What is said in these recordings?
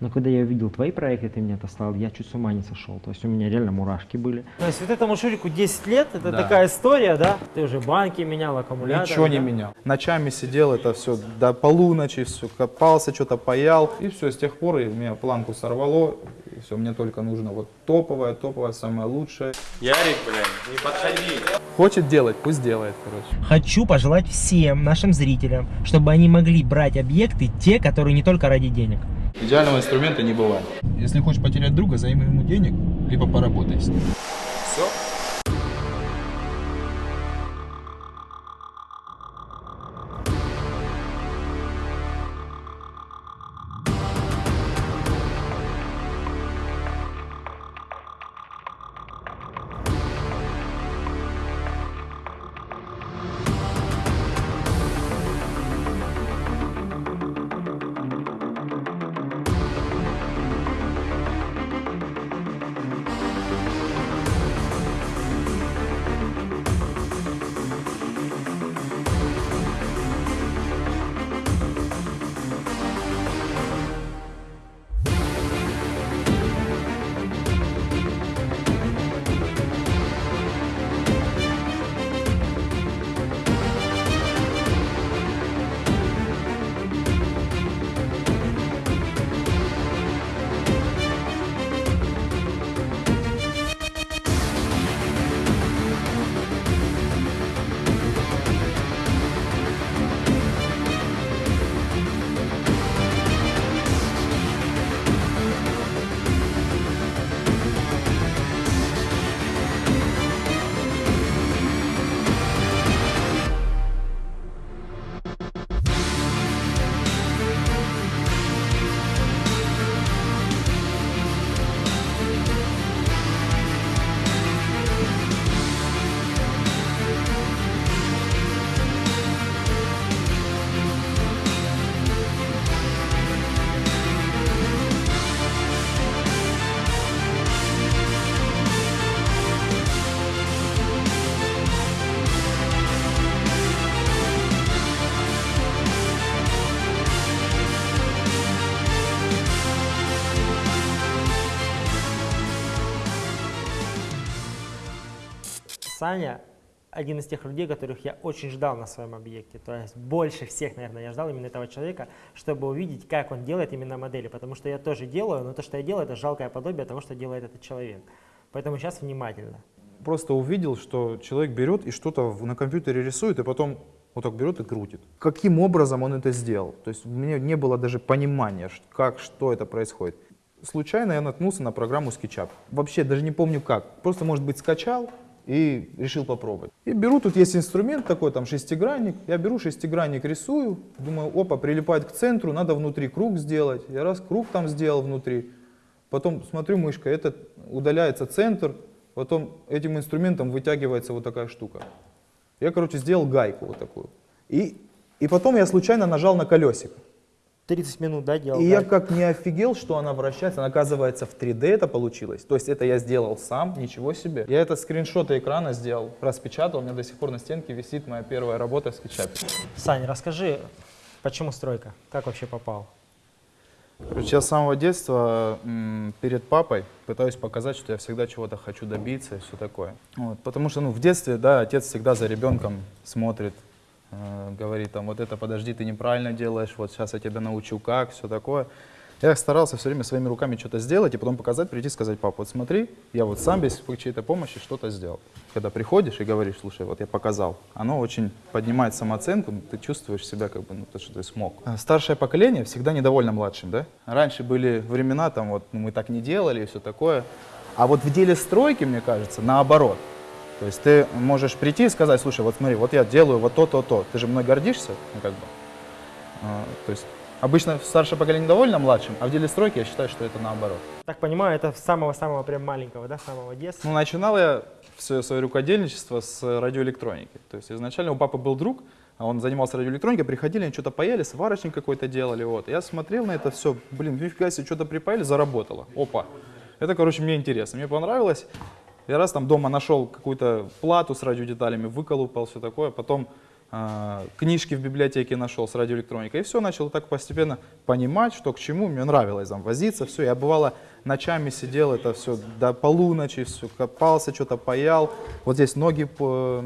Но когда я увидел твои проекты, ты мне отослал, я чуть с ума не сошел. То есть у меня реально мурашки были. То есть вот этому Шурику 10 лет, это Да. такая история, да? Ты уже банки менял, аккумуляторы. Ничего не да? менял. Ночами сидел, это все до полуночи, все копался, что-то паял. И все, с тех пор и меня планку сорвало. И все, мне только нужно вот топовое, топовое, самое лучшее. Ярик, блядь, не подходи. Хочет делать, пусть делает, короче. Хочу пожелать всем нашим зрителям, чтобы они могли брать объекты, те, которые не только ради денег. Идеального инструмента не бывает. Если хочешь потерять друга, займи ему денег, либо поработай с ним. Саня один из тех людей, которых я очень ждал на своем объекте. То есть больше всех, наверное, я ждал именно этого человека, чтобы увидеть, как он делает именно модели. Потому что я тоже делаю, но то, что я делаю, это жалкое подобие того, что делает этот человек. Поэтому сейчас внимательно. Просто увидел, что человек берет и что-то на компьютере рисует, и потом вот так берет и крутит. Каким образом он это сделал? То есть у меня не было даже понимания, как, что это происходит. Случайно я наткнулся на программу SketchUp. Вообще даже не помню как. Просто, может быть, скачал и решил попробовать. И беру, тут есть инструмент такой, там шестигранник. Я беру шестигранник, рисую. Думаю, опа, прилипает к центру, надо внутри круг сделать. Я раз круг там сделал внутри. Потом смотрю мышкой, это удаляется центр, потом этим инструментом вытягивается вот такая штука. Я, короче, сделал гайку вот такую. И, и потом я случайно нажал на колесико. 30 минут, да, делал? И я да? как не офигел, что она вращается. Она, оказывается, в 3D это получилось. То есть это я сделал сам, ничего себе. Я это скриншоты экрана сделал, распечатал. У меня до сих пор на стенке висит моя первая работа в скетчапе. Сань, расскажи, почему стройка? Как вообще попал? Короче, я с самого детства перед папой пытаюсь показать, что я всегда чего-то хочу добиться и все такое. Вот, потому что ну, в детстве, да, отец всегда за ребенком смотрит, э, говорит, там, вот это подожди, ты неправильно делаешь, вот сейчас я тебя научу как, все такое. Я старался все время своими руками что-то сделать и потом показать, прийти и сказать, пап, вот смотри, я вот сам без чьей-то помощи что-то сделал. Когда приходишь и говоришь, слушай, вот я показал, оно очень поднимает самооценку, ты чувствуешь себя как бы, ну, то, что ты смог. А Старшее поколение всегда недовольно младшим, да? Раньше были времена, там вот, ну, мы так не делали и все такое. А вот в деле стройки, мне кажется, наоборот. То есть ты можешь прийти и сказать, слушай, вот смотри, вот я делаю вот то, то, то. Ты же мной гордишься, ну как бы. А, то есть обычно старшее поколение довольно младшим, а в деле стройки я считаю, что это наоборот. Так понимаю, это самого-самого прям маленького, да, самого детства? Ну, начинал я все свое рукодельничество с радиоэлектроники. То есть изначально у папы был друг, а он занимался радиоэлектроникой, приходили, они что-то паяли, сварочник какой-то делали. Вот. Я смотрел на это все, блин, нифига себе, что-то припаяли, заработало. Опа. Это, короче, мне интересно, мне понравилось. Я раз там дома нашел какую-то плату с радиодеталями, выколупал, все такое. Потом книжки в библиотеке нашел с радиоэлектроникой. И все, начал так постепенно понимать, что к чему. Мне нравилось там возиться, все. Я бывало ночами сидел, это все до полуночи, все, копался, что-то паял. Вот здесь ноги по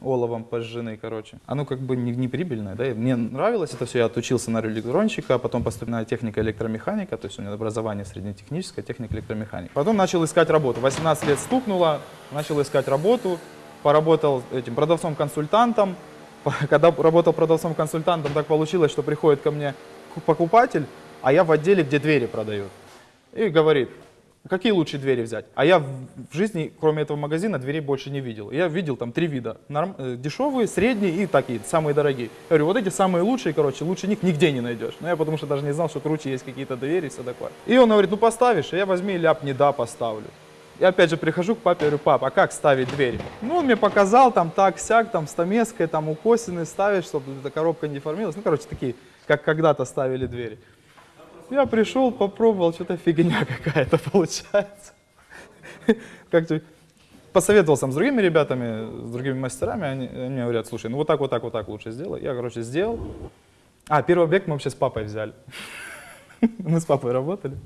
оловом пожжены, короче. Оно как бы не, не прибыльное, да. и Мне нравилось это все. Я отучился на радиоэлектронщика, а потом поступил на техника электромеханика, то есть у меня образование среднетехническое, техника электромеханика. Потом начал искать работу. 18 лет стукнуло, начал искать работу, поработал этим продавцом-консультантом. Когда работал продавцом-консультантом, так получилось, что приходит ко мне ку- покупатель, а я в отделе, где двери продают. И говорит, какие лучшие двери взять? А я в жизни, кроме этого магазина, дверей больше не видел. Я видел там три вида. Норм- э, дешевые, средние и такие, самые дорогие. Я говорю, вот эти самые лучшие, короче, лучше них нигде не найдешь. Ну, я потому что даже не знал, что круче есть какие-то двери и все такое. И он говорит, ну поставишь, а я возьми и ляп, не да, поставлю. Я опять же прихожу к папе, говорю, пап, а как ставить двери? Ну, он мне показал, там так, сяк, там стамеской, там укосины ставишь, чтобы эта коробка не деформировалась. Ну, короче, такие, как когда-то ставили двери. Я пришел, попробовал, что-то фигня какая-то получается. Как-то посоветовался там с другими ребятами, с другими мастерами, они, они мне говорят, слушай, ну вот так, вот так, вот так лучше сделай. Я, короче, сделал. А, первый объект мы вообще с папой взяли. Мы с папой работали.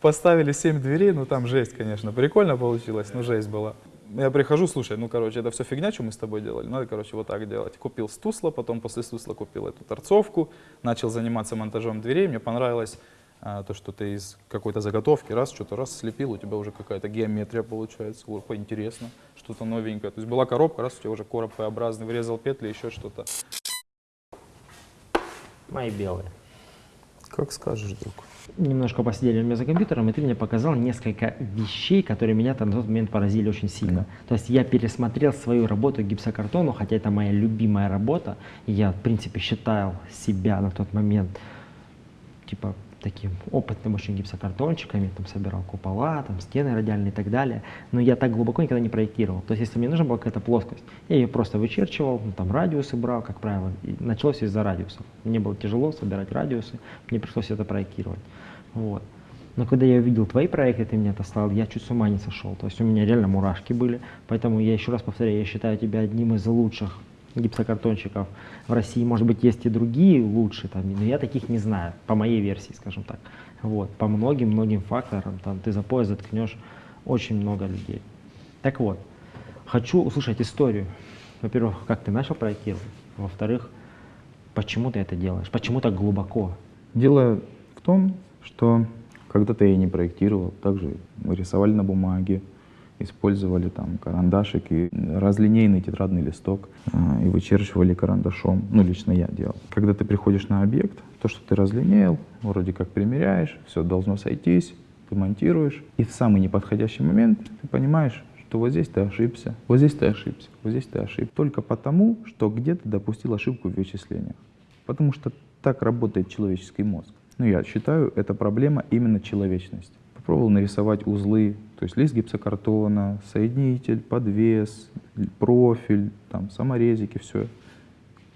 Поставили 7 дверей, ну там жесть, конечно. Прикольно получилось, но жесть была. Я прихожу, слушай, ну, короче, это все фигня, что мы с тобой делали. Надо, короче, вот так делать. Купил стусла, потом после стусла купил эту торцовку, начал заниматься монтажом дверей. Мне понравилось а, то, что ты из какой-то заготовки раз, что-то раз слепил, у тебя уже какая-то геометрия получается, о, поинтересно, что-то новенькое. То есть была коробка, раз у тебя уже короб П-образный, вырезал петли, еще что-то. Мои белые. Как скажешь, друг. Немножко посидели у меня за компьютером, и ты мне показал несколько вещей, которые меня там на тот момент поразили очень сильно. То есть я пересмотрел свою работу гипсокартону, хотя это моя любимая работа. Я, в принципе, считал себя на тот момент типа таким опытным очень гипсокартончиками, там собирал купола, там стены радиальные и так далее, но я так глубоко никогда не проектировал. То есть если мне нужна была какая-то плоскость, я ее просто вычерчивал, ну, там радиусы брал, как правило, и началось из-за радиусов. Мне было тяжело собирать радиусы, мне пришлось это проектировать. Вот. Но когда я увидел твои проекты, ты мне отослал, я чуть с ума не сошел. То есть у меня реально мурашки были. Поэтому я еще раз повторяю, я считаю тебя одним из лучших гипсокартонщиков в России. Может быть, есть и другие лучше, там, но я таких не знаю, по моей версии, скажем так. Вот, по многим-многим факторам, там, ты за пояс заткнешь очень много людей. Так вот, хочу услышать историю. Во-первых, как ты начал проектировать. Во-вторых, почему ты это делаешь? Почему так глубоко? Дело в том, что когда-то я не проектировал, также мы рисовали на бумаге, использовали там карандашик и разлинейный тетрадный листок а, и вычерчивали карандашом. Ну, лично я делал. Когда ты приходишь на объект, то, что ты разлинеял, вроде как примеряешь, все должно сойтись, ты монтируешь, и в самый неподходящий момент ты понимаешь, что вот здесь ты ошибся, вот здесь ты ошибся, вот здесь ты ошибся. Только потому, что где-то допустил ошибку в вычислениях. Потому что так работает человеческий мозг. Ну, я считаю, это проблема именно человечности. Попробовал нарисовать узлы, то есть лист гипсокартона, соединитель, подвес, профиль, там, саморезики, все.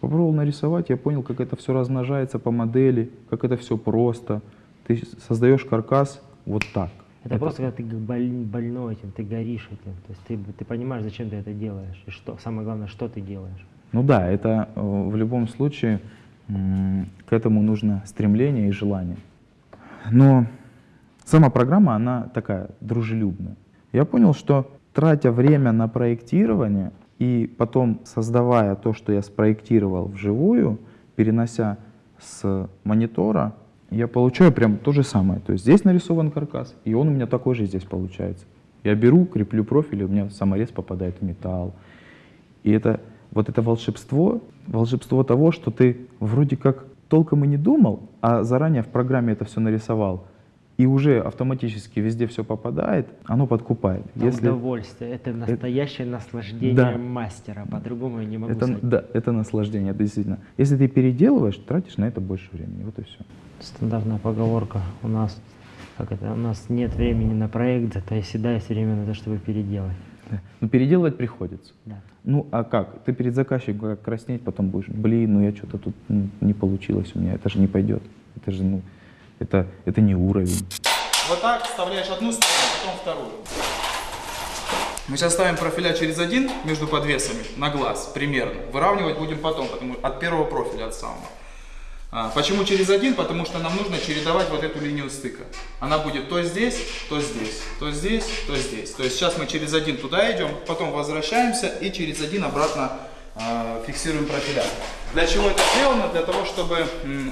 Попробовал нарисовать, я понял, как это все размножается по модели, как это все просто. Ты создаешь каркас вот так. Это, просто когда ты боль- больной этим, ты горишь этим. То есть ты, ты понимаешь, зачем ты это делаешь. И что, самое главное, что ты делаешь. Ну да, это э, в любом случае к этому нужно стремление и желание. Но сама программа, она такая дружелюбная. Я понял, что тратя время на проектирование и потом создавая то, что я спроектировал вживую, перенося с монитора, я получаю прям то же самое. То есть здесь нарисован каркас, и он у меня такой же здесь получается. Я беру, креплю профиль, и у меня саморез попадает в металл. И это вот это волшебство, волшебство того, что ты вроде как толком и не думал, а заранее в программе это все нарисовал, и уже автоматически везде все попадает, оно подкупает. Это Если удовольствие, это настоящее наслаждение Да. мастера. По-другому я не могу это, сказать. да, это наслаждение, это действительно. Если ты переделываешь, тратишь на это больше времени. Вот и все. Стандартная поговорка у нас, как это, у нас нет времени на проект, зато всегда есть время на то, чтобы переделать. Но переделывать приходится. Да. Ну а как? Ты перед заказчиком как краснеть, потом будешь, блин, ну я что-то тут ну, не получилось у меня, это же не пойдет. Это же, ну, это, это не уровень. Вот так вставляешь одну сторону, потом вторую. Мы сейчас ставим профиля через один между подвесами на глаз примерно. Выравнивать будем потом, потому от первого профиля, от самого. А, почему через один? Потому что нам нужно чередовать вот эту линию стыка. Она будет то здесь, то здесь, то здесь, то здесь. То есть сейчас мы через один туда идем, потом возвращаемся и через один обратно фиксируем профиля. Для чего это сделано? Для того, чтобы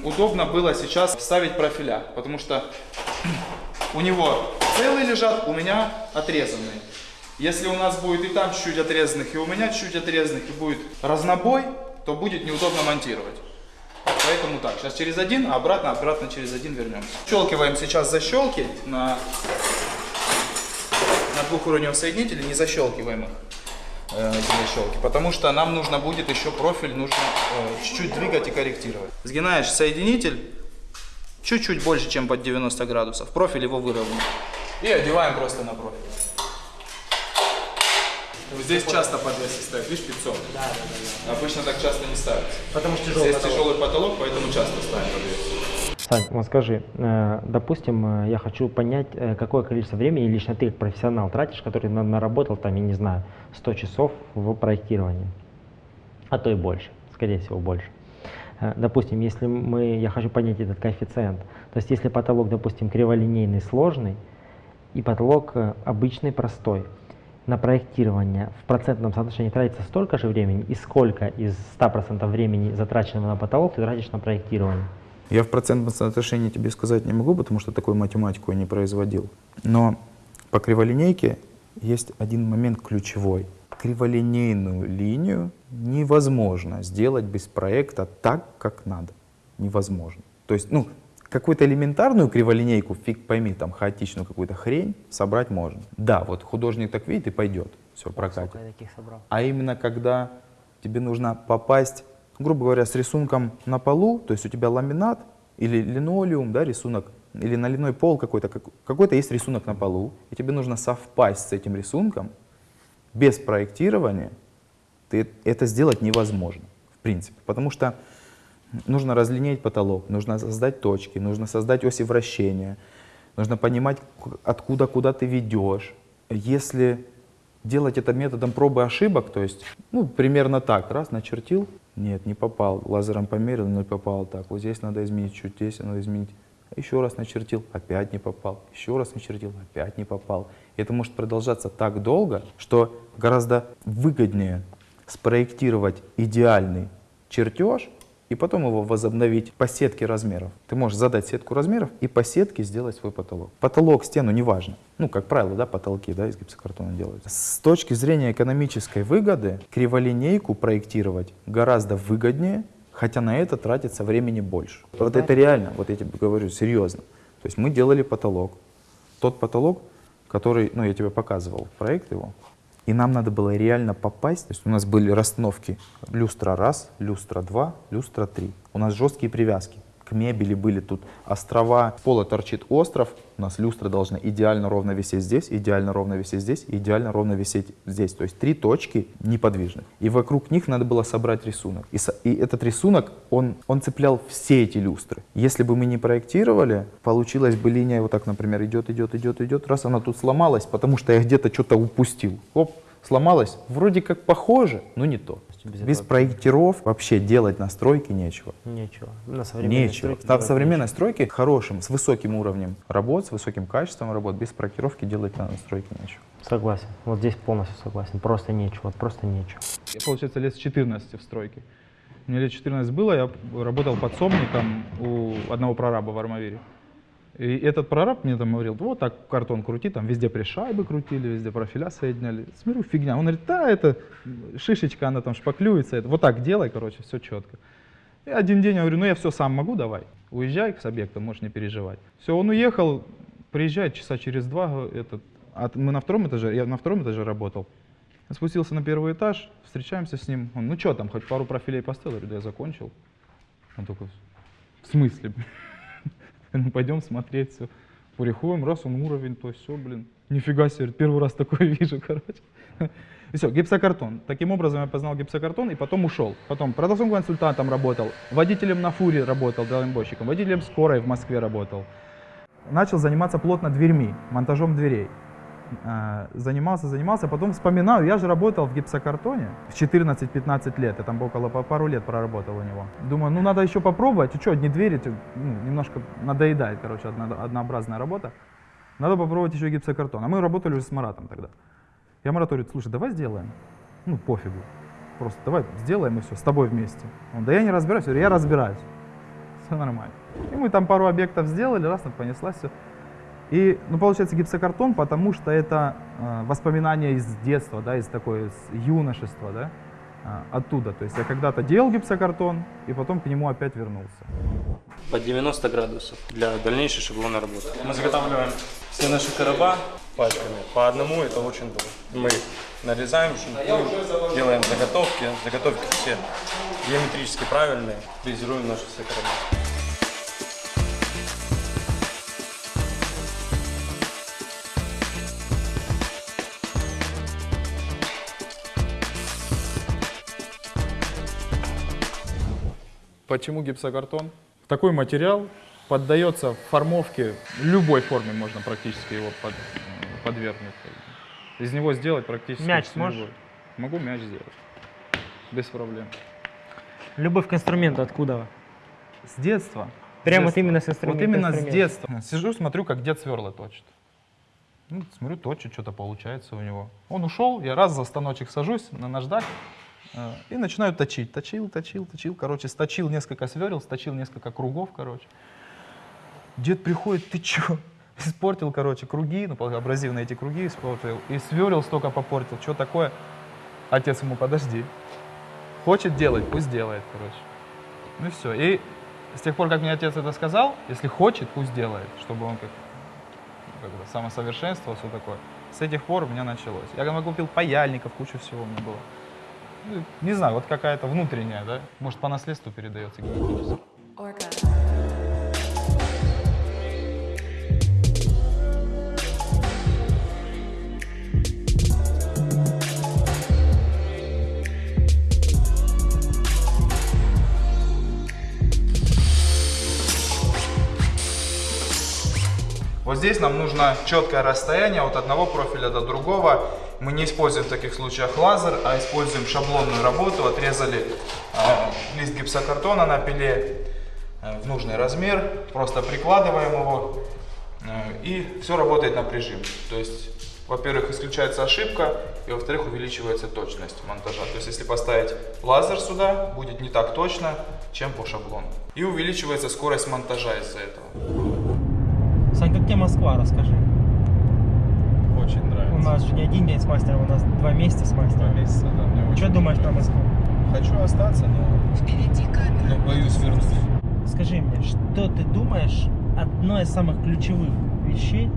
удобно было сейчас ставить профиля. Потому что у него целые лежат, у меня отрезанные. Если у нас будет и там чуть-чуть отрезанных, и у меня чуть-чуть отрезанных, и будет разнобой, то будет неудобно монтировать. Поэтому так, сейчас через один, а обратно, обратно через один вернемся. Щелкиваем сейчас защелки на, на двухуровневом соединителе, не защелкиваем их, э, эти защелки, потому что нам нужно будет еще профиль, нужно э, чуть-чуть двигать и корректировать. Сгинаешь соединитель чуть-чуть больше, чем под 90 градусов, профиль его выровняем. И одеваем просто на профиль. Здесь часто подвесы ставят, видишь, 500. Да, да, да, да. Обычно так часто не ставится. Потому что тяжелый Здесь потолок. тяжелый потолок, поэтому часто ставим подвес. Сань, вот скажи, э, допустим, э, я хочу понять, э, какое количество времени лично ты, профессионал, тратишь, который на- наработал, там, я не знаю, 100 часов в проектировании, а то и больше, скорее всего, больше. Допустим, если мы, я хочу понять этот коэффициент, то есть если потолок, допустим, криволинейный, сложный, и потолок обычный, простой, на проектирование в процентном соотношении тратится столько же времени, и сколько из 100% времени, затраченного на потолок, ты тратишь на проектирование? Я в процентном соотношении тебе сказать не могу, потому что такую математику я не производил. Но по криволинейке есть один момент ключевой. Криволинейную линию невозможно сделать без проекта так, как надо. Невозможно. То есть, ну, какую-то элементарную криволинейку, фиг пойми, там, хаотичную какую-то хрень собрать можно. Да, вот художник так видит и пойдет, все, прокатит. А именно когда тебе нужно попасть, грубо говоря, с рисунком на полу, то есть у тебя ламинат или линолеум, да, рисунок, или наливной пол какой-то, как- какой-то есть рисунок на полу, и тебе нужно совпасть с этим рисунком, без проектирования ты это сделать невозможно, в принципе, потому что нужно разлинеять потолок, нужно создать точки, нужно создать оси вращения, нужно понимать, откуда, куда ты ведешь. Если делать это методом пробы ошибок, то есть, ну, примерно так, раз, начертил, нет, не попал, лазером померил, не попал, так, вот здесь надо изменить, чуть здесь надо изменить, еще раз начертил, опять не попал, еще раз начертил, опять не попал. Это может продолжаться так долго, что гораздо выгоднее спроектировать идеальный чертеж и потом его возобновить по сетке размеров. Ты можешь задать сетку размеров и по сетке сделать свой потолок. Потолок, стену, неважно. Ну, как правило, да, потолки да, из гипсокартона делают. С точки зрения экономической выгоды, криволинейку проектировать гораздо выгоднее, хотя на это тратится времени больше. Вот это реально, вот я тебе говорю серьезно. То есть мы делали потолок. Тот потолок, который, ну, я тебе показывал, проект его, и нам надо было реально попасть. То есть у нас были расстановки люстра раз, люстра два, люстра три. У нас жесткие привязки. К мебели были тут острова, пола торчит остров. У нас люстра должна идеально ровно висеть здесь, идеально ровно висеть здесь, идеально ровно висеть здесь. То есть три точки неподвижных. И вокруг них надо было собрать рисунок. И, и этот рисунок, он, он цеплял все эти люстры. Если бы мы не проектировали, получилась бы линия вот так, например, идет, идет, идет, идет. Раз она тут сломалась, потому что я где-то что-то упустил. Оп, сломалась. Вроде как похоже, но не то. Без Без этого- проектиров вообще делать настройки нечего. Нечего. На современной Нечего. стройке делать современной стройке хорошим, с высоким уровнем работ, с высоким качеством работ, без проектировки делать на настройке нечего. нечего. Согласен. Вот здесь полностью согласен. Просто нечего. Вот просто нечего. Я, получается, лет с 14 в стройке. Мне лет 14 было, я работал подсобником у одного прораба в Армавире. И этот прораб мне там говорил, вот так картон крути, там везде пришайбы крутили, везде профиля соединяли. Смотрю, фигня. Он говорит, да, это шишечка, она там шпаклюется. Это, вот так делай, короче, все четко. И один день я говорю, ну я все сам могу, давай. Уезжай с объекта, можешь не переживать. Все, он уехал, приезжает часа через два, этот, от- мы на втором этаже, я на втором этаже работал. Спустился на первый этаж, встречаемся с ним. Он, ну что там, хоть пару профилей поставил? Я говорю, да я закончил. Он такой, в смысле? Ну пойдем смотреть все. Приходим, раз он уровень, то все, блин. Нифига себе, первый раз такое вижу, короче. И все, гипсокартон. Таким образом я познал гипсокартон и потом ушел. Потом продавцом консультантом работал, водителем на фуре работал, дальнобойщиком, водителем скорой в Москве работал. Начал заниматься плотно дверьми, монтажом дверей. Э, занимался, занимался, потом вспоминаю, я же работал в гипсокартоне в 14-15 лет, я там около пару лет проработал у него. Думаю, ну надо еще попробовать, и что, одни двери, ну, немножко надоедает, короче, одно- однообразная работа. Надо попробовать еще гипсокартон. А мы работали уже с Маратом тогда. Я Марату говорю, слушай, давай сделаем. Ну, пофигу. Просто давай сделаем и все, с тобой вместе. Он, да я не разбираюсь. Я говорю, я разбираюсь. Все нормально. И мы там пару объектов сделали, раз, ну, понеслась все. И, ну, получается, гипсокартон, потому что это э, воспоминания из детства, да, из такой, из юношества, да, а, оттуда. То есть я когда-то делал гипсокартон, и потом к нему опять вернулся. Под 90 градусов для дальнейшей шаблонной работы. Мы заготавливаем все наши короба пачками. По одному это очень долго. Мы нарезаем, шинкуем, делаем заготовки. Заготовки все геометрически правильные. Фрезеруем наши все короба. Почему гипсокартон? Такой материал поддается формовке, любой форме можно практически его под- подвергнуть. Из него сделать практически Мяч сможешь? любое. Могу мяч сделать. Без проблем. Любовь к инструменту откуда? С детства. Прямо вот именно с детства. инструмента. Вот именно с детства. Сижу, смотрю, как дед сверла точит. Ну, смотрю, точит, что-то получается у него. Он ушел, я раз за станочек сажусь на наждак и начинаю точить. Точил, точил, точил. Короче, сточил несколько сверл, сточил несколько кругов, короче. Дед приходит, ты чё? Испортил, короче, круги, ну, абразивные эти круги испортил. И сверл столько попортил. Что такое? Отец ему, подожди. Хочет делать, пусть делает, короче. Ну и все. И с тех пор, как мне отец это сказал, если хочет, пусть делает, чтобы он как, как бы самосовершенствовал, все такое. С этих пор у меня началось. Я когда купил паяльников, кучу всего у меня было. Ну, не знаю, вот какая-то внутренняя, да? Может, по наследству передается генетически. Вот здесь нам нужно четкое расстояние от одного профиля до другого. Мы не используем в таких случаях лазер, а используем шаблонную работу. Отрезали э, лист гипсокартона на пиле э, в нужный размер, просто прикладываем его, э, и все работает на прижим. То есть, во-первых, исключается ошибка, и во-вторых, увеличивается точность монтажа. То есть, если поставить лазер сюда, будет не так точно, чем по шаблону. И увеличивается скорость монтажа из-за этого. Сань, как тебе Москва, расскажи. Очень нравится. У нас же не один день с мастером, у нас два месяца с мастером. месяца, да, мне очень Что думаешь про Москву? Хочу остаться, но, но боюсь вернуться. Скажи мне, что ты думаешь одно из самых ключевых вещей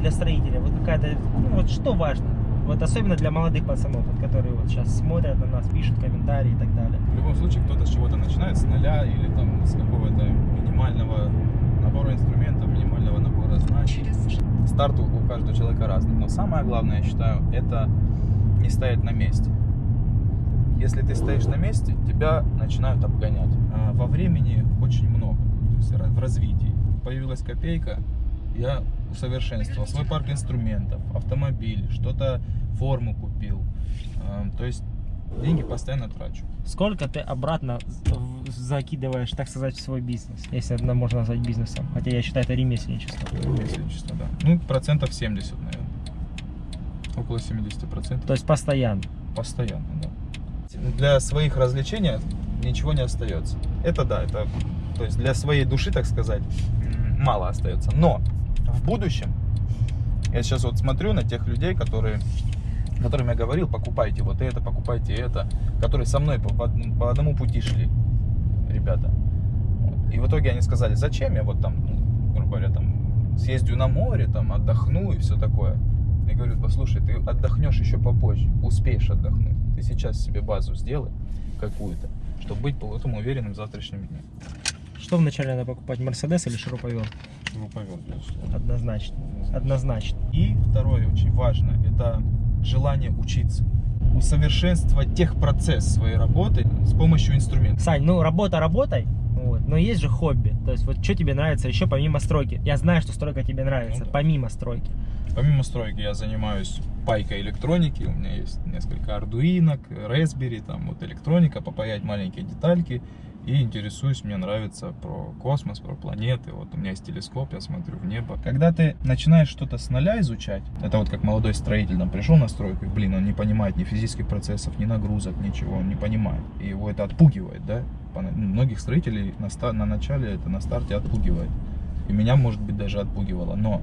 для строителя? Вот какая-то, ну вот что важно? Вот особенно для молодых пацанов, вот, которые вот сейчас смотрят на нас, пишут комментарии и так далее. В любом случае кто-то с чего-то начинает, с нуля или там с какого-то минимального набора инструментов, знаний. Старт у каждого человека разный. Но самое главное, я считаю, это не стоять на месте. Если ты стоишь на месте, тебя начинают обгонять. А во времени очень много, то есть в развитии. Появилась копейка, я усовершенствовал свой парк инструментов, автомобиль, что-то форму купил. То есть деньги постоянно трачу. Сколько ты обратно закидываешь, так сказать, в свой бизнес, если это можно назвать бизнесом? Хотя я считаю, это ремесленничество. Ремесленничество, да. Ну, процентов 70, наверное. Около 70 процентов. То есть постоянно. Постоянно, да. Для своих развлечений ничего не остается. Это да, это то есть для своей души, так сказать, мало остается. Но в будущем, я сейчас вот смотрю на тех людей, которые, которым я говорил, покупайте вот это, покупайте это, которые со мной по, по одному- по одному пути шли, ребята. Вот. И в итоге они сказали, зачем я вот там, ну, грубо говоря, там съездю на море, там отдохну и все такое. Я говорю, послушай, ты отдохнешь еще попозже, успеешь отдохнуть. Ты сейчас себе базу сделай какую-то, чтобы быть потом уверенным в завтрашнем дне. Что вначале надо покупать, Мерседес или шуруповерт? Шуруповерт, безусловно. Однозначно. Однозначно. И второе, очень важно, это желание учиться. Усовершенствовать техпроцесс своей работы с помощью инструментов. Сань, ну работа работай, вот, но есть же хобби. То есть вот что тебе нравится еще помимо стройки? Я знаю, что стройка тебе нравится, Ну да. помимо стройки. Помимо стройки я занимаюсь пайкой электроники. У меня есть несколько ардуинок, Raspberry, там вот электроника, попаять маленькие детальки. И интересуюсь, мне нравится про космос, про планеты. Вот у меня есть телескоп, я смотрю в небо. Когда ты начинаешь что-то с нуля изучать, это вот как молодой строитель там пришел на стройку, и, блин, он не понимает ни физических процессов, ни нагрузок, ничего, он не понимает. И его это отпугивает, да? Ну, Многих строителей на, на начале это на старте отпугивает. И меня, может быть, даже отпугивало. Но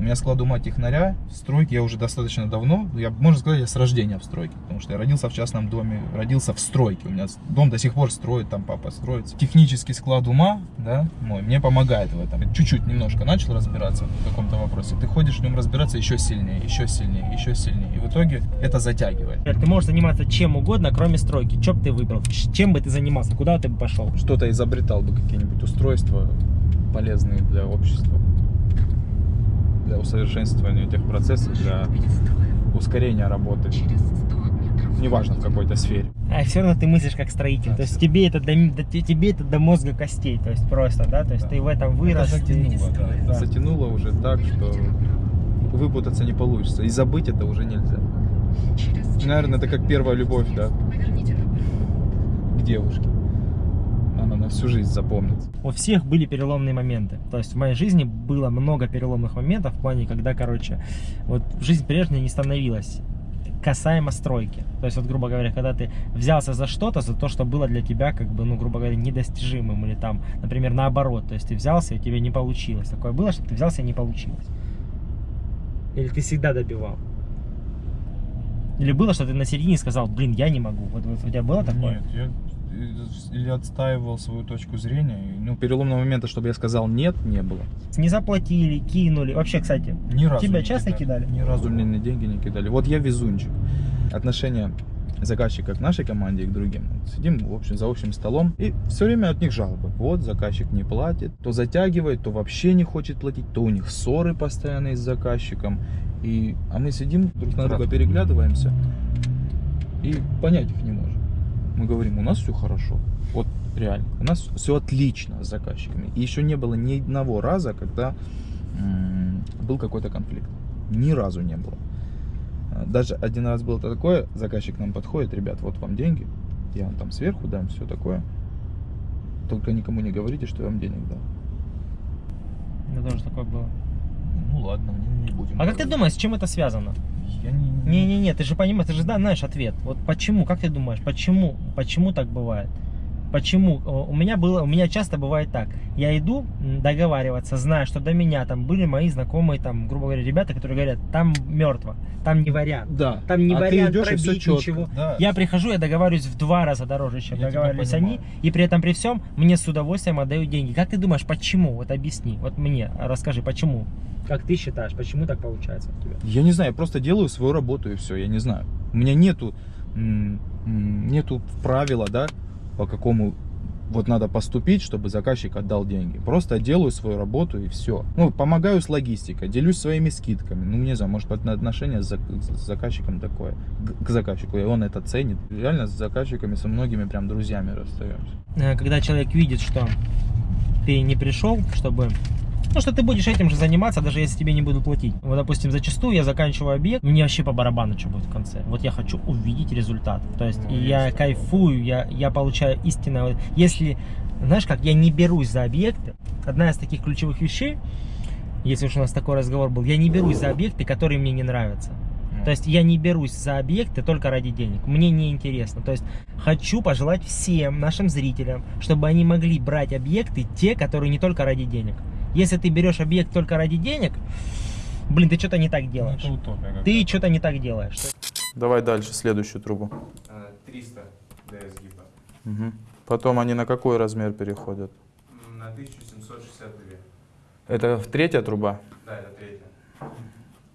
у меня склад ума технаря, в стройке я уже достаточно давно, я, можно сказать, я с рождения в стройке, потому что я родился в частном доме, родился в стройке, у меня дом до сих пор строит, там папа строит. Технический склад ума, да, мой, мне помогает в этом. Чуть-чуть немножко начал разбираться в каком-то вопросе, ты ходишь в нем разбираться еще сильнее, еще сильнее, еще сильнее, и в итоге это затягивает. Ты можешь заниматься чем угодно, кроме стройки. Что бы ты выбрал? Чем бы ты занимался? Куда ты бы пошел? Что-то изобретал бы, какие-нибудь устройства полезные для общества, для усовершенствования этих процессов, для ускорения работы. Неважно в какой-то сфере. А все равно ты мыслишь как строитель. То есть тебе это до, до- тебе это до мозга костей. То есть просто, да? То есть ты в этом вырос. Это затянуло, да. Это Да. затянуло уже так, что выпутаться не получится. И забыть это уже нельзя. Наверное, это как первая любовь, да, к девушке. Она на всю жизнь запомнится. У всех были переломные моменты. То есть в моей жизни было много переломных моментов в плане, когда, короче, вот жизнь прежней не становилась касаемо стройки. То есть, вот, грубо говоря, когда ты взялся за что-то, за то, что было для тебя, как бы, ну, грубо говоря, недостижимым, или там, например, наоборот, то есть ты взялся, и тебе не получилось. Такое было, что ты взялся, и не получилось. Или ты всегда добивал. Или было, что ты на середине сказал, блин, я не могу. Вот, вот у тебя было такое? Нет, я или отстаивал свою точку зрения. Ну, переломного момента, чтобы я сказал нет, не было. Не заплатили, кинули. Вообще, кстати, Ни разу Тебя часто кидали? Ни разу мне ни деньги не кидали. Вот я везунчик. Отношение заказчика к нашей команде и к другим. Вот Сидим в общем, за общим столом и все время от них жалобы. Вот заказчик не платит, то затягивает, то вообще не хочет платить, то у них ссоры постоянные с заказчиком. И, а мы сидим, друг на друга переглядываемся и понять их не можем. Мы говорим, у нас все хорошо. Вот реально, у нас все отлично с заказчиками. И еще не было ни одного раза, когда был какой-то конфликт. Ни разу не было. А, Даже один раз было такое, заказчик нам подходит, ребят, вот вам деньги, я вам там сверху дам, все такое. Только никому не говорите, что я вам денег дал. меня тоже такое было. Ну ладно, не, не будем. А как ты говорить. думаешь, с чем это связано? Я не... Не-не-не, ты же понимаешь, ты же знаешь ответ. Вот почему, как ты думаешь, почему, почему так бывает? Почему? У меня было, у меня часто бывает так. Я иду договариваться, зная, что до меня там были мои знакомые, там, грубо говоря, ребята, которые говорят, там мертво, там не вариант. Да. Там не А вариант идешь, пробить чётко. ничего. Да. Я прихожу, я договариваюсь в два раза дороже, чем Я договаривались они, и при этом при всем мне с удовольствием отдают деньги. Как ты думаешь, почему? Вот объясни, вот мне расскажи, почему? Как ты считаешь, почему так получается у тебя? Я не знаю, я просто делаю свою работу и все, я не знаю. У меня нету, нету правила, да, по какому вот надо поступить, чтобы заказчик отдал деньги. Просто делаю свою работу и все. Ну, помогаю с логистикой, делюсь своими скидками. Ну, не знаю, может, отношение с зак- с заказчиком такое, к- заказчику, и он это ценит. Реально с заказчиками, со многими прям друзьями расстаемся. Э, когда человек видит, что ты не пришел, чтобы... Ну, что ты будешь этим же заниматься, даже если тебе не будут платить. Вот, допустим, зачастую я заканчиваю объект, мне вообще по барабану, что будет в конце. Вот я хочу увидеть результат. То есть Ну, я есть кайфую, я, я получаю истинное... Если, знаешь как, я не берусь за объекты, одна из таких ключевых вещей, если уж у нас такой разговор был, я не берусь за объекты, которые мне не нравятся. То есть я не берусь за объекты только ради денег. Мне не интересно. То есть хочу пожелать всем нашим зрителям, чтобы они могли брать объекты те, которые не только ради денег. Если ты берешь объект только ради денег, блин, ты что-то не так делаешь. Ну, утопия Ты что-то не так делаешь. Давай дальше, следующую трубу. 300 ds гиба. Мгм. Потом они на какой размер переходят? На 1762. Это третья труба? Да, это третья.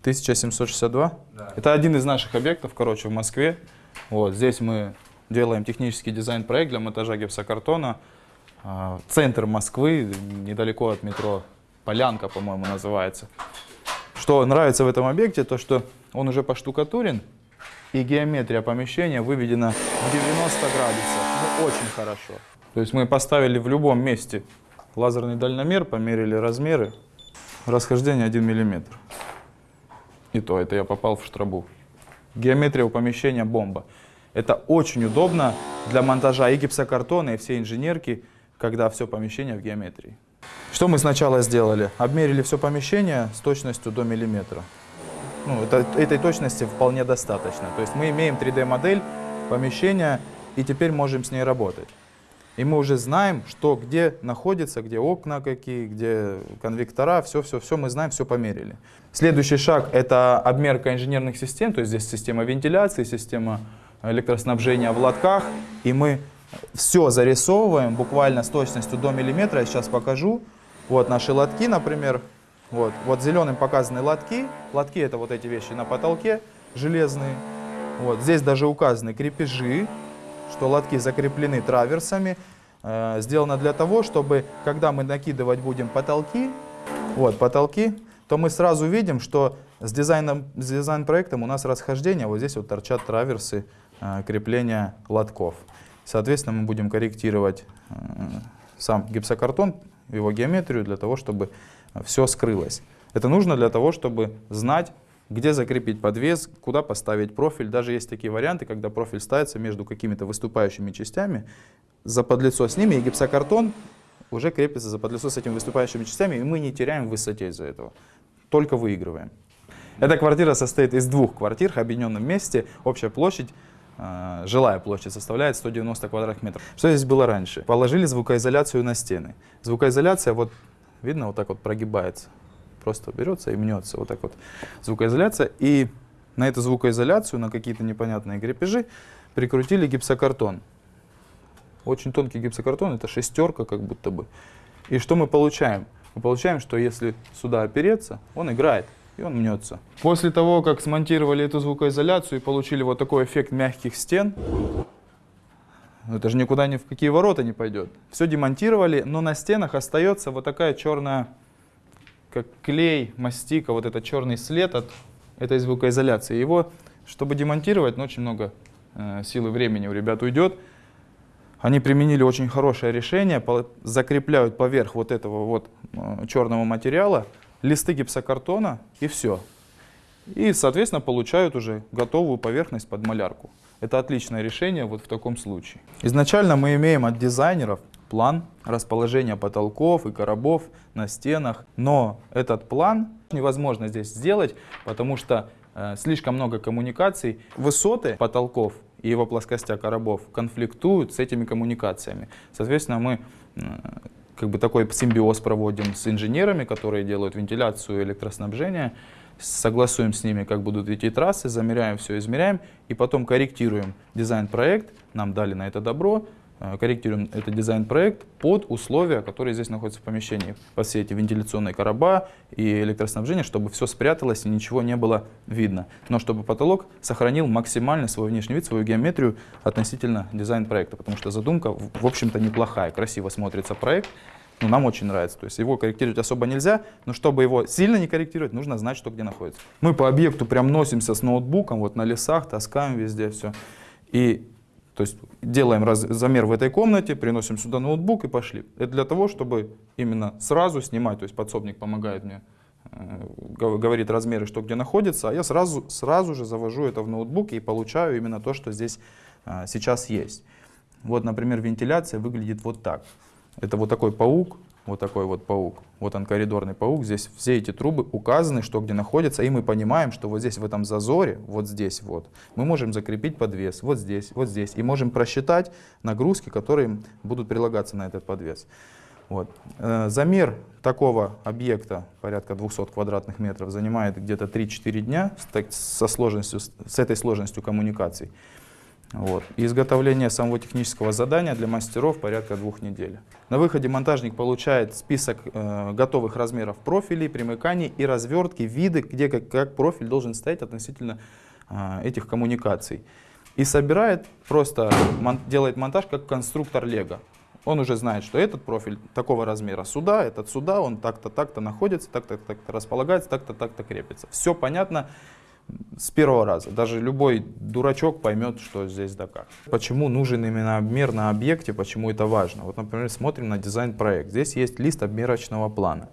1762? Да. Это один из наших объектов, короче, в Москве. Вот здесь мы делаем технический дизайн-проект для монтажа гипсокартона. А, Центр Москвы, недалеко от метро Полянка, по-моему, называется. Что нравится в этом объекте, то что он уже поштукатурен, и геометрия помещения выведена в 90 градусов. Ну, очень хорошо. То есть мы поставили в любом месте лазерный дальномер, померили размеры, расхождение 1 миллиметр. И то, это я попал в штрабу. Геометрия у помещения бомба. Это очень удобно для монтажа и гипсокартона, и всей инженерки, когда все помещение в геометрии. Что мы сначала сделали? Обмерили все помещение с точностью до миллиметра. Ну, это, этой точности вполне достаточно. То есть мы имеем 3D-модель помещения и теперь можем с ней работать. И мы уже знаем, что где находится, где окна какие, где конвектора, все-все-все мы знаем, все померили. Следующий шаг — это обмерка инженерных систем, то есть здесь система вентиляции, система электроснабжения в лотках, и мы все зарисовываем буквально с точностью до миллиметра, я сейчас покажу. Вот наши лотки, например, вот, вот зеленым показаны лотки, лотки это вот эти вещи на потолке железные, вот, здесь даже указаны крепежи, что лотки закреплены траверсами. Э, сделано для того, чтобы, когда мы накидывать будем потолки, вот потолки, то мы сразу видим, что с, дизайном, с дизайн-проектом у нас расхождение, вот здесь вот торчат траверсы э, крепления лотков. Соответственно, мы будем корректировать э, сам гипсокартон, его геометрию, для того, чтобы все скрылось. Это нужно для того, чтобы знать, где закрепить подвес, куда поставить профиль. Даже есть такие варианты, когда профиль ставится между какими-то выступающими частями, за подлицо с ними, и гипсокартон уже крепится за подлицо с этими выступающими частями, и мы не теряем в высоте из-за этого, только выигрываем. Эта квартира состоит из двух квартир в объединенном месте, общая площадь жилая площадь составляет 190 квадратных метров. Что здесь было раньше? Положили звукоизоляцию на стены. Звукоизоляция, вот видно, вот так вот прогибается просто берется и мнется. Вот так вот звукоизоляция. И на эту звукоизоляцию, на какие-то непонятные крепежи прикрутили гипсокартон. Очень тонкий гипсокартон, это шестерка как будто бы. И что мы получаем? Мы получаем, что если сюда опереться, он играет и он мнется. После того, как смонтировали эту звукоизоляцию и получили вот такой эффект мягких стен, это же никуда ни в какие ворота не пойдет. Все демонтировали, но на стенах остается вот такая черная как клей, мастика, вот этот черный след от этой звукоизоляции. Его, чтобы демонтировать, ну, очень много э, сил и времени у ребят уйдет. Они применили очень хорошее решение, закрепляют поверх вот этого вот э, черного материала листы гипсокартона и все. И, соответственно, получают уже готовую поверхность под малярку. Это отличное решение вот в таком случае. Изначально мы имеем от дизайнеров план расположения потолков и коробов на стенах. Но этот план невозможно здесь сделать, потому что э, слишком много коммуникаций. Высоты потолков и его плоскостя коробов конфликтуют с этими коммуникациями. Соответственно, мы э, как бы такой симбиоз проводим с инженерами, которые делают вентиляцию электроснабжение, согласуем с ними, как будут идти трассы, замеряем все, измеряем, и потом корректируем дизайн-проект, нам дали на это добро, корректируем этот дизайн-проект под условия, которые здесь находятся в помещении. Под все эти вентиляционные короба и электроснабжение, чтобы все спряталось и ничего не было видно. Но чтобы потолок сохранил максимально свой внешний вид, свою геометрию относительно дизайн-проекта. Потому что задумка, в общем-то, неплохая. Красиво смотрится проект. Ну, нам очень нравится. То есть его корректировать особо нельзя, но чтобы его сильно не корректировать, нужно знать, что где находится. Мы по объекту прям носимся с ноутбуком, вот на лесах, таскаем везде все. И то есть делаем раз, замер в этой комнате, приносим сюда ноутбук и пошли. Это для того, чтобы именно сразу снимать, то есть подсобник помогает мне, э, говорит размеры, что где находится, а я сразу, сразу же завожу это в ноутбук и получаю именно то, что здесь э, сейчас есть. Вот, например, вентиляция выглядит вот так. Это вот такой паук, вот такой вот паук. Вот он коридорный паук. Здесь все эти трубы указаны, что где находятся. И мы понимаем, что вот здесь в этом зазоре, вот здесь вот, мы можем закрепить подвес. Вот здесь, вот здесь. И можем просчитать нагрузки, которые будут прилагаться на этот подвес. Вот. Э, замер такого объекта, порядка 200 квадратных метров, занимает где-то 3-4 дня со сложностью, с этой сложностью коммуникаций. Вот. И изготовление самого технического задания для мастеров порядка двух недель. На выходе монтажник получает список э, готовых размеров профилей, примыканий и развертки, виды, где как, как профиль должен стоять относительно э, этих коммуникаций. И собирает, просто мон, делает монтаж как конструктор Лего. Он уже знает, что этот профиль такого размера сюда, этот сюда, он так-то, так-то находится, так-то, так-то располагается, так-то, так-то крепится. Все понятно с первого раза. Даже любой дурачок поймет, что здесь да как. Почему нужен именно обмер на объекте, почему это важно. Вот, например, смотрим на дизайн-проект. Здесь есть лист обмерочного плана.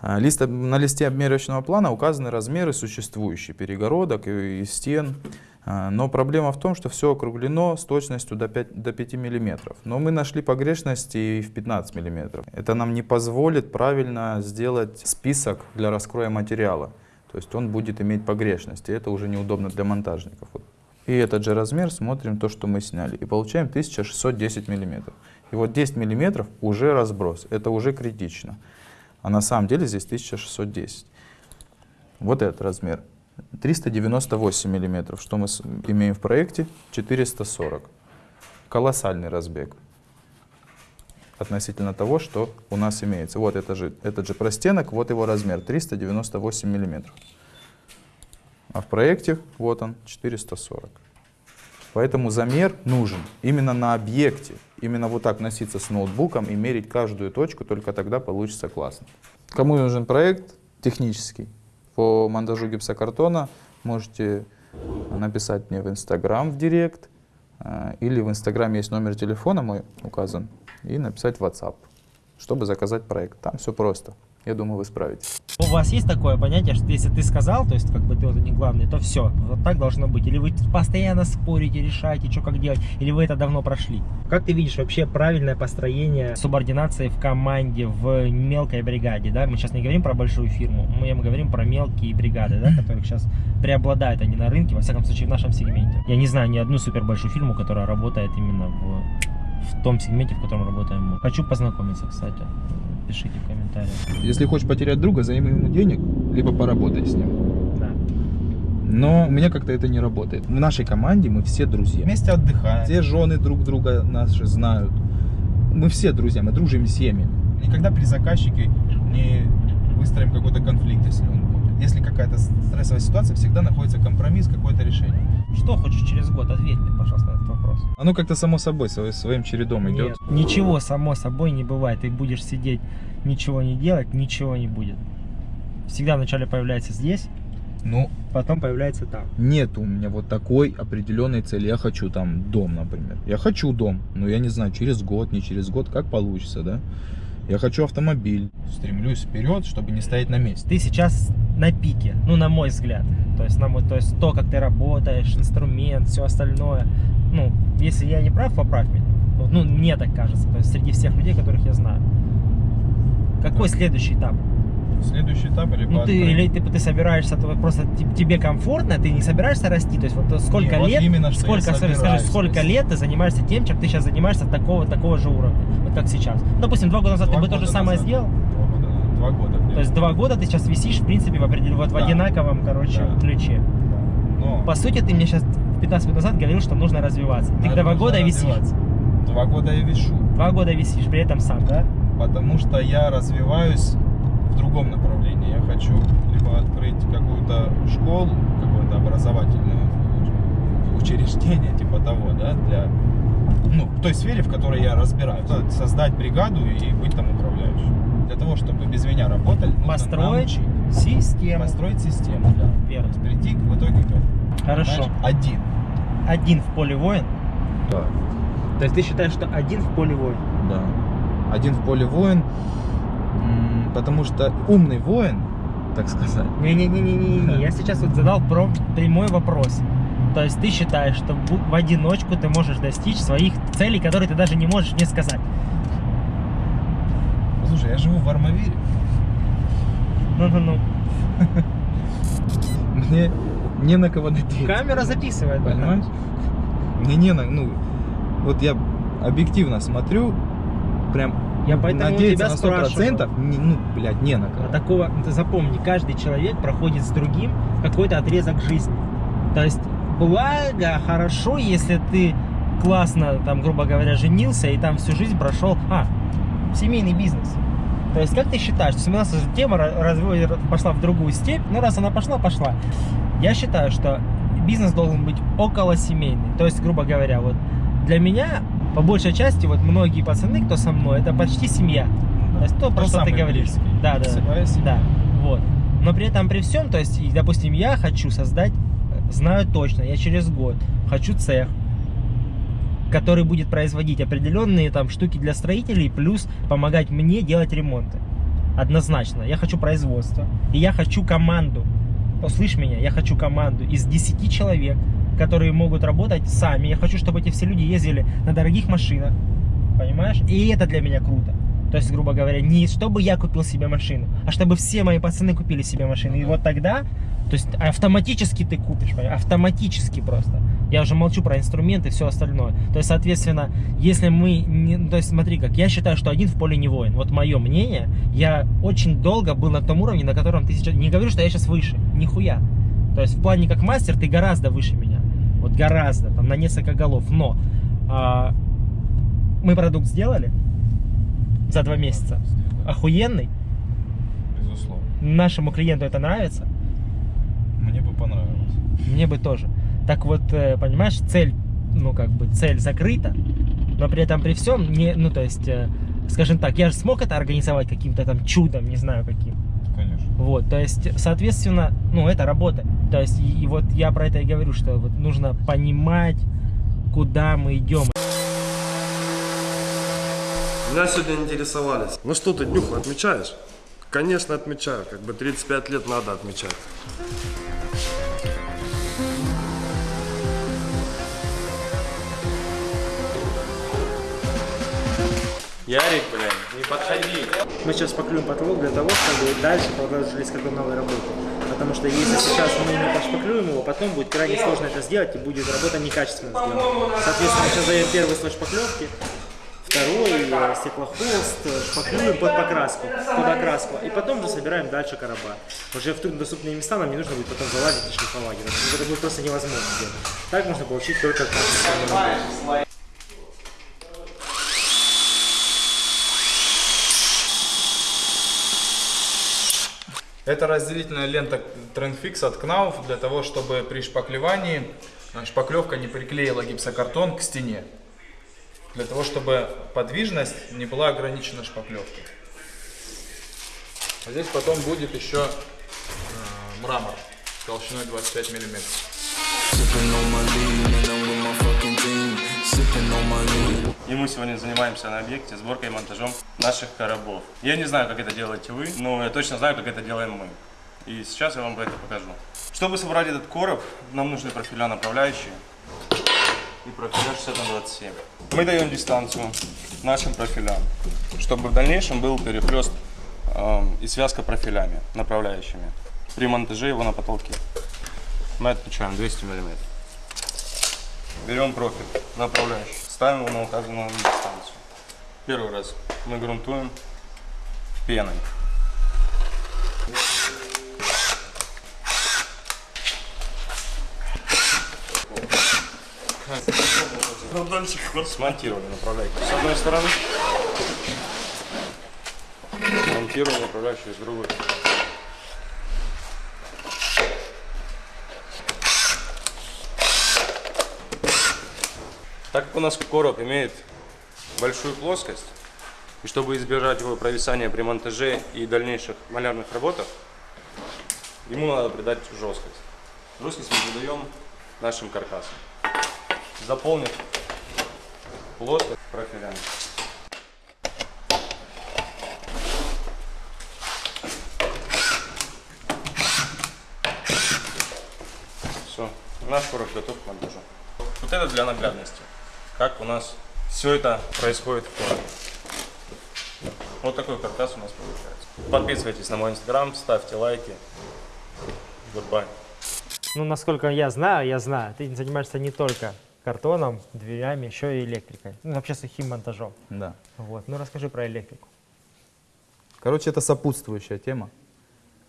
А, Лист, на листе обмерочного плана указаны размеры существующих перегородок и, и стен. А, Но проблема в том, что все округлено с точностью до 5, до 5 мм. Но мы нашли погрешности и в 15 мм. Это нам не позволит правильно сделать список для раскроя материала. То есть он будет иметь погрешности. Это уже неудобно для монтажников. И этот же размер смотрим то, что мы сняли. И получаем 1610 мм. И вот 10 мм уже разброс. Это уже критично. А на самом деле здесь 1610. Вот этот размер. 398 миллиметров. Что мы имеем в проекте? 440. Колоссальный разбег относительно того, что у нас имеется. Вот это же, этот же простенок, вот его размер, 398 миллиметров. А в проекте, вот он, 440. Поэтому замер нужен именно на объекте. Именно вот так носиться с ноутбуком и мерить каждую точку, только тогда получится классно. Кому нужен проект технический по монтажу гипсокартона, можете написать мне в Инстаграм в Директ, э, или в Инстаграме есть номер телефона мой указан, и написать WhatsApp, чтобы заказать проект. Там все просто. Я думаю, вы справитесь. У вас есть такое понятие, что если ты сказал, то есть как бы ты вот не главный, то все, вот так должно быть? Или вы постоянно спорите, решаете, что как делать, или вы это давно прошли? Как ты видишь вообще правильное построение субординации в команде, в мелкой бригаде, да? Мы сейчас не говорим про большую фирму, мы говорим про мелкие бригады, да, которых сейчас преобладают они на рынке, во всяком случае в нашем сегменте. Я не знаю ни одну супер большую фирму, которая работает именно в, в том сегменте, в котором работаем мы. Хочу познакомиться, кстати. Пишите в комментариях. Если хочешь потерять друга, займи ему денег, либо поработай с ним. Да. Но у меня как-то это не работает. В нашей команде мы все друзья. Вместе отдыхаем. Все жены друг друга наши знают. Мы все друзья, мы дружим с семьями. Никогда при заказчике не выстроим какой-то конфликт, если он будет. Если какая-то стрессовая ситуация, всегда находится компромисс, какое-то решение. Что хочешь через год? Ответь мне, пожалуйста, вопрос. Оно как-то само собой, сво- своим чередом идет. Нет, ничего само собой не бывает. Ты будешь сидеть, ничего не делать, ничего не будет. Всегда вначале появляется здесь, Ну, потом появляется там. нет у меня вот такой определенной цели. Я хочу там дом, например. Я хочу дом, но я не знаю, через год, не через год, как получится, да? Я хочу автомобиль. Стремлюсь вперед, чтобы не стоять на месте. Ты сейчас на пике, ну, на мой взгляд. То есть, на мой, то есть то, как ты работаешь, инструмент, все остальное. Ну, если я не прав, поправь меня. Ну, мне так кажется. То есть, среди всех людей, которых я знаю. Какой следующий этап? Следующий этап или Ну, ты, или ты, ты собираешься, то вот просто те- тебе комфортно, ты не собираешься расти. То есть, вот сколько Не, вот лет, именно, что сколько, скажи, сколько лет ты занимаешься тем, чем ты сейчас занимаешься такого, такого же уровня, вот как сейчас. Допустим, два года назад Два ты бы то же самое назад. сделал. Два года, два года. То есть два года ты сейчас висишь, в принципе, в, определен... вот в Да. одинаковом, короче, Да. ключе. Но По сути, ты мне сейчас 15 минут назад говорил, что нужно развиваться. Ты надо два года висишь. развиваться. Два года я вишу. Два года висишь, при этом сам, да? Потому что я развиваюсь в другом направлении. Я хочу либо открыть какую-то школу, какое-то образовательное учреждение, типа того, да, для ну, в той сфере, в которой я разбираюсь. Создать бригаду и быть там управляющим. Для того, чтобы без меня работали, Построить научить. систему. Построить систему, да. Верно. Прийти в итоге к Хорошо. Знаешь, один. Один в поле воин. Да. То есть ты считаешь, что один в поле воин? Да. Один в поле воин, потому что умный воин, так сказать, Не-не-не-не-не, я сейчас вот задал про прямой вопрос. То есть ты считаешь, что в одиночку ты можешь достичь своих целей, которые ты даже не можешь мне сказать. Слушай, я живу в Армавире. Ну-ну-ну. Мне не на кого надеяться. Камера записывает. Понимаешь? Мне не на... Ну, вот я объективно смотрю, прям Я поэтому у тебя на спрашиваю. 100%, не, ну, блядь, не на кого. А такого, ты запомни, каждый человек проходит с другим какой-то отрезок жизни. То есть, благо, хорошо, если ты классно, там, грубо говоря, женился и там всю жизнь прошел, а, семейный бизнес. То есть, как ты считаешь, у нас тема ра- разве- пошла в другую степь, ну, раз она пошла, пошла. Я считаю, что бизнес должен быть около семейный. То есть, грубо говоря, вот для меня, по большей части, вот многие пацаны, кто со мной, это почти семья. То есть то, про что ты говоришь. близкий. Да, да. Да, вот. Но при этом при всем, то есть, допустим, я хочу создать, э, знаю точно, я через год хочу цех, который будет производить определенные там штуки для строителей, плюс помогать мне делать ремонты. однозначно. Я хочу производство, и я хочу команду. Услышь меня, я хочу команду из 10 человек, которые могут работать сами. Я хочу, чтобы эти все люди ездили на дорогих машинах, понимаешь? И это для меня круто. То есть, грубо говоря, не чтобы я купил себе машину, а чтобы все мои пацаны купили себе машину. И вот тогда, то есть автоматически ты купишь, понимаешь? автоматически просто. Я уже молчу про инструменты и все остальное. То есть, соответственно, если мы, не, то есть смотри как, я считаю, что один в поле не воин. Вот мое мнение, я очень долго был на том уровне, на котором ты сейчас, не говорю, что я сейчас выше, нихуя. То есть в плане как мастер ты гораздо выше меня. Вот гораздо, там на несколько голов. Но а, мы продукт сделали за два месяца. Охуенный. Безусловно. Нашему клиенту это нравится. Мне бы понравилось. Мне бы тоже. Так вот, э, понимаешь, цель, ну как бы цель закрыта, но при этом при всем не, ну то есть, э, скажем так, я же смог это организовать каким-то там чудом, не знаю каким. Вот, то есть, соответственно, ну это работа. То есть, и, и вот я про это и говорю, что вот нужно понимать, куда мы идем. Меня сегодня интересовались. Ну что ты, Днюху, отмечаешь? Конечно, отмечаю. Как бы 35 лет надо отмечать. Ярик, блин, не подходи. Мы сейчас шпаклюем потолок для того, чтобы дальше продолжили с новой работы. Потому что если сейчас мы не пошпаклюем его, потом будет крайне сложно это сделать и будет работа некачественно сделана. Соответственно, сейчас даем первый слой шпаклевки, второй э, стеклохолст, шпаклюем под покраску, под окраску, и потом уже собираем дальше короба. Уже в труднодоступные места нам не нужно будет потом залазить и шлифовать. Это, будет просто невозможно сделать. Так можно получить только качественную работу. Это разделительная лента Trendfix от Knauf для того, чтобы при шпаклевании э, шпаклевка не приклеила гипсокартон к стене. Для того, чтобы подвижность не была ограничена шпаклевкой. А здесь потом будет еще э, мрамор толщиной 25 миллиметров. И мы сегодня занимаемся на объекте сборкой и монтажом наших коробов. Я не знаю, как это делаете вы, но я точно знаю, как это делаем мы. И сейчас я вам это покажу. Чтобы собрать этот короб, нам нужны профиля направляющие и профиля 60 на 27. Мы даем дистанцию нашим профилям, чтобы в дальнейшем был перехлест эм, и связка профилями, направляющими при монтаже его на потолке. Мы отмечаем 200 мм. Берем профиль направляющий, ставим его на указанную дистанцию. Первый раз мы грунтуем пеной. Ну. Смонтировали направляющую с одной стороны. Монтируем направляющую с другой. У нас короб имеет большую плоскость, и чтобы избежать его провисания при монтаже и дальнейших малярных работах, ему надо придать жесткость. Жесткость мы задаем нашим каркасом, заполнив плоскость профилями. Все, наш короб готов к монтажу. Вот это для наглядности. Как у нас все это происходит в коробе. Вот такой каркас у нас получается. Подписывайтесь на мой инстаграм, ставьте лайки. Goodbye. Ну, насколько я знаю, я знаю, ты занимаешься не только картоном, дверями, еще и электрикой. Ну, вообще сухим монтажом. Да. Вот. Ну, расскажи про электрику. Короче, это сопутствующая тема.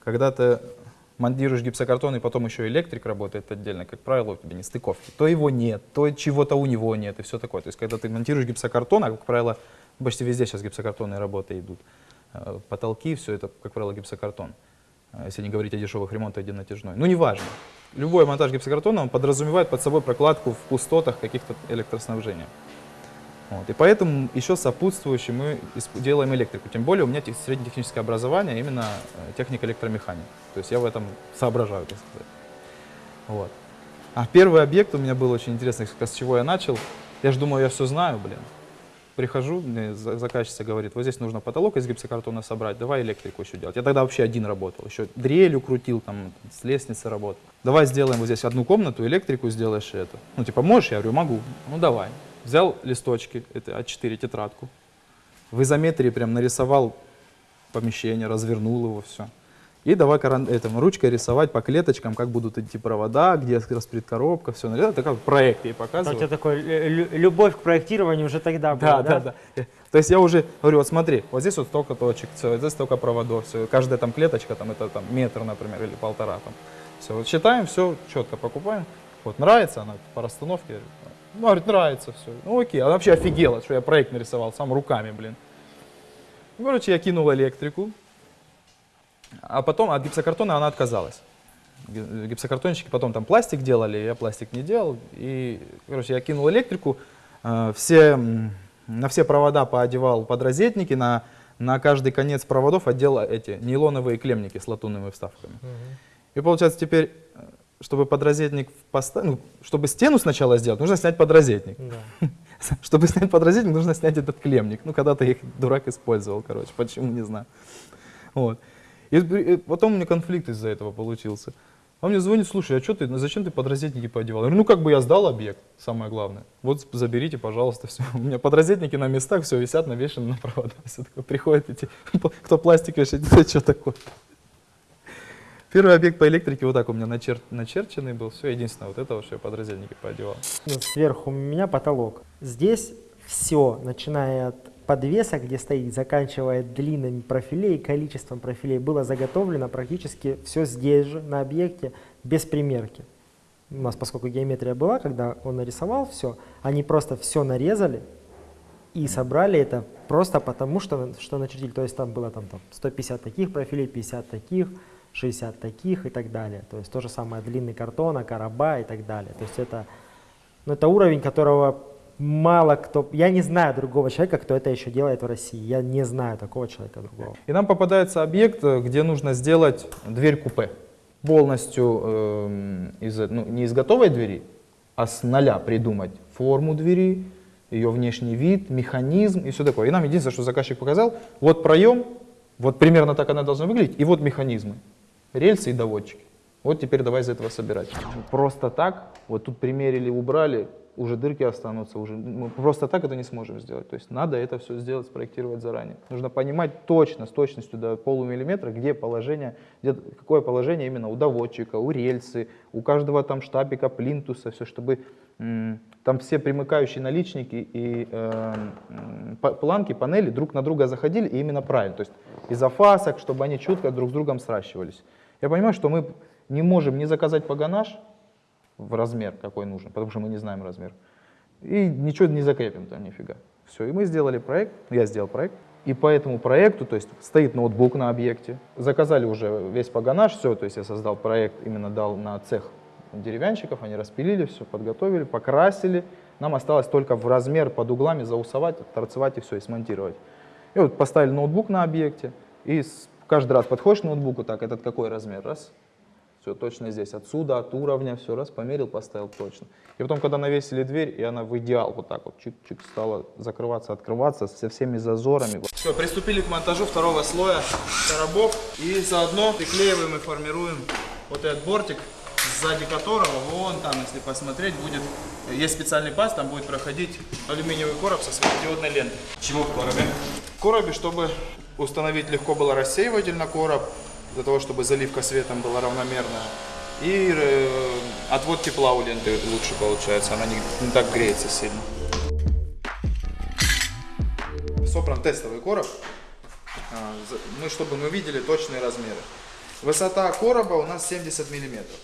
Когда ты монтируешь гипсокартон и потом еще электрик работает отдельно, как правило, у тебя не стыковки. То его нет, то чего-то у него нет и все такое. То есть, когда ты монтируешь гипсокартон, а, как правило, почти везде сейчас гипсокартонные работы идут, э, потолки, все это, как правило, гипсокартон. Э, Если не говорить о дешевых ремонтах, где натяжной. Ну, неважно. Любой монтаж гипсокартона, он подразумевает под собой прокладку в пустотах каких-то электроснабжения. Вот. И поэтому еще сопутствующе мы делаем электрику. Тем более у меня тех- среднетехническое образование, именно э, техника электромеханика. То есть я в этом соображаю, так сказать. Вот. А первый объект у меня был очень интересный, с чего я начал. Я же думаю, я все знаю, блин. прихожу, мне за- заказчица говорит, вот здесь нужно потолок из гипсокартона собрать, давай электрику еще делать. Я тогда вообще один работал, еще дрелью крутил, там, с лестницы работал. Давай сделаем вот здесь одну комнату, электрику сделаешь и это. Ну, типа, можешь? Я говорю, могу. Ну, давай. Взял листочки, это А4 тетрадку, в изометрии прям нарисовал помещение, развернул его, все. И давай каран- этим, ручкой рисовать по клеточкам, как будут идти провода, где распред коробка, все. Это как проект ей Это у тебя такой э, лю- любовь к проектированию уже тогда была, Да, да, да. Э, То есть я уже говорю, вот смотри, вот здесь вот столько точек, все, здесь столько проводов, все, каждая там клеточка, там это там метр, например, или полтора там. Все, вот считаем, все четко покупаем. Вот нравится она по расстановке? Ну, говорит, нравится все. Ну окей, она вообще офигела, что я проект нарисовал сам руками, блин. Ну, Короче, я кинул электрику, а потом от гипсокартона она отказалась. Ги- Гипсокартонщики потом там пластик делали, я пластик не делал. И, короче, я кинул электрику, э, все, на все провода поодевал подрозетники, на, на каждый конец проводов отдел эти нейлоновые клемники с латунными вставками. И получается теперь, чтобы подрозетник поставить, ну, чтобы стену сначала сделать, нужно снять подрозетник. Да. Чтобы снять подрозетник, нужно снять этот клемник. Ну, когда-то их дурак использовал, короче, почему, не знаю. Вот. И, и потом у меня конфликт из-за этого получился. Он мне звонит, слушай, а что ты, ну зачем ты подрозетники поодевал? Я говорю, ну как бы я сдал объект, самое главное. Вот заберите, пожалуйста, все. У меня подрозетники на местах, все висят, навешаны на провода. Все такое, приходят эти, кто пластик вешает, это что такое? Первый объект по электрике вот так у меня начер- начерченный был. Все, единственное, вот это, что я подрозетники поодевал. Ну, Сверху у меня потолок. Здесь все, начиная от подвеса, где стоит, заканчивая длинами профилей, количеством профилей, было заготовлено практически все здесь же, на объекте, без примерки. У нас, поскольку геометрия была, когда он нарисовал все, они просто все нарезали и собрали это просто потому, что, что начертили. То есть там было там, там 150 таких профилей, 50 таких, 60 таких и так далее. То есть то же самое длинный картона, короба и так далее. То есть это, ну, это уровень, которого мало кто... Я не знаю другого человека, кто это еще делает в России. Я не знаю такого человека другого. И нам попадается объект, э, где нужно сделать дверь купе. Полностью эм, из, ну, не из готовой двери, а с нуля придумать форму двери, ее внешний вид, механизм и все такое. И нам единственное, что заказчик показал, вот проем, вот примерно так она должна выглядеть, и вот механизмы, рельсы и доводчики. Вот теперь давай из этого собирать. Просто так, вот тут примерили, убрали, уже дырки останутся, уже мы просто так это не сможем сделать. То есть надо это все сделать, спроектировать заранее. Нужно понимать точно, с точностью до полумиллиметра, где положение, где, какое положение именно у доводчика, у рельсы, у каждого там штапика, плинтуса, все, чтобы там все примыкающие наличники и э, планки, панели друг на друга заходили и именно правильно. То есть из-за фасок, чтобы они четко друг с другом сращивались. Я понимаю, что мы не можем не заказать погонаж, в размер, какой нужен, потому что мы не знаем размер. И ничего не закрепим там нифига. Все, и мы сделали проект, я сделал проект, и по этому проекту, то есть стоит ноутбук на объекте, заказали уже весь погонаж, все, то есть я создал проект, именно дал на цех деревянщиков, они распилили все, подготовили, покрасили, нам осталось только в размер под углами заусовать, торцевать и все, и смонтировать. И вот поставили ноутбук на объекте, и каждый раз подходишь к ноутбуку, так, этот какой размер, раз, все точно здесь, отсюда, от уровня, все, раз, померил, поставил точно. И потом, когда навесили дверь, и она в идеал вот так вот чик-чик стала закрываться, открываться со всеми зазорами. Все, приступили к монтажу второго слоя коробов, и заодно приклеиваем и формируем вот этот бортик, сзади которого, вон там, если посмотреть, будет, есть специальный паз, там будет проходить алюминиевый короб со светодиодной лентой. Чего в коробе? В коробе, чтобы установить легко было рассеиватель на короб, для того, чтобы заливка светом была равномерная. И э, отвод тепла у ленты лучше получается, она не, не так греется сильно. Собран тестовый короб, а, за- мы, чтобы мы видели точные размеры. Высота короба у нас 70 миллиметров.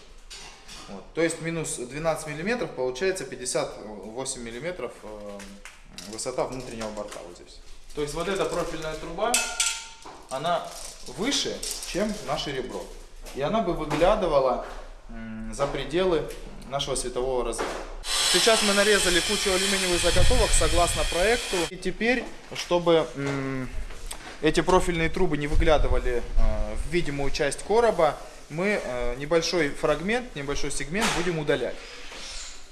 Вот. То есть минус 12 миллиметров получается 58 миллиметров э, высота внутреннего борта вот здесь. То есть вот эта профильная труба, она выше, чем наше ребро. И она бы выглядывала за пределы нашего светового разряда. Сейчас мы нарезали кучу алюминиевых заготовок согласно проекту. И теперь, чтобы эти профильные трубы не выглядывали э, в видимую часть короба, мы э, небольшой фрагмент, небольшой сегмент будем удалять.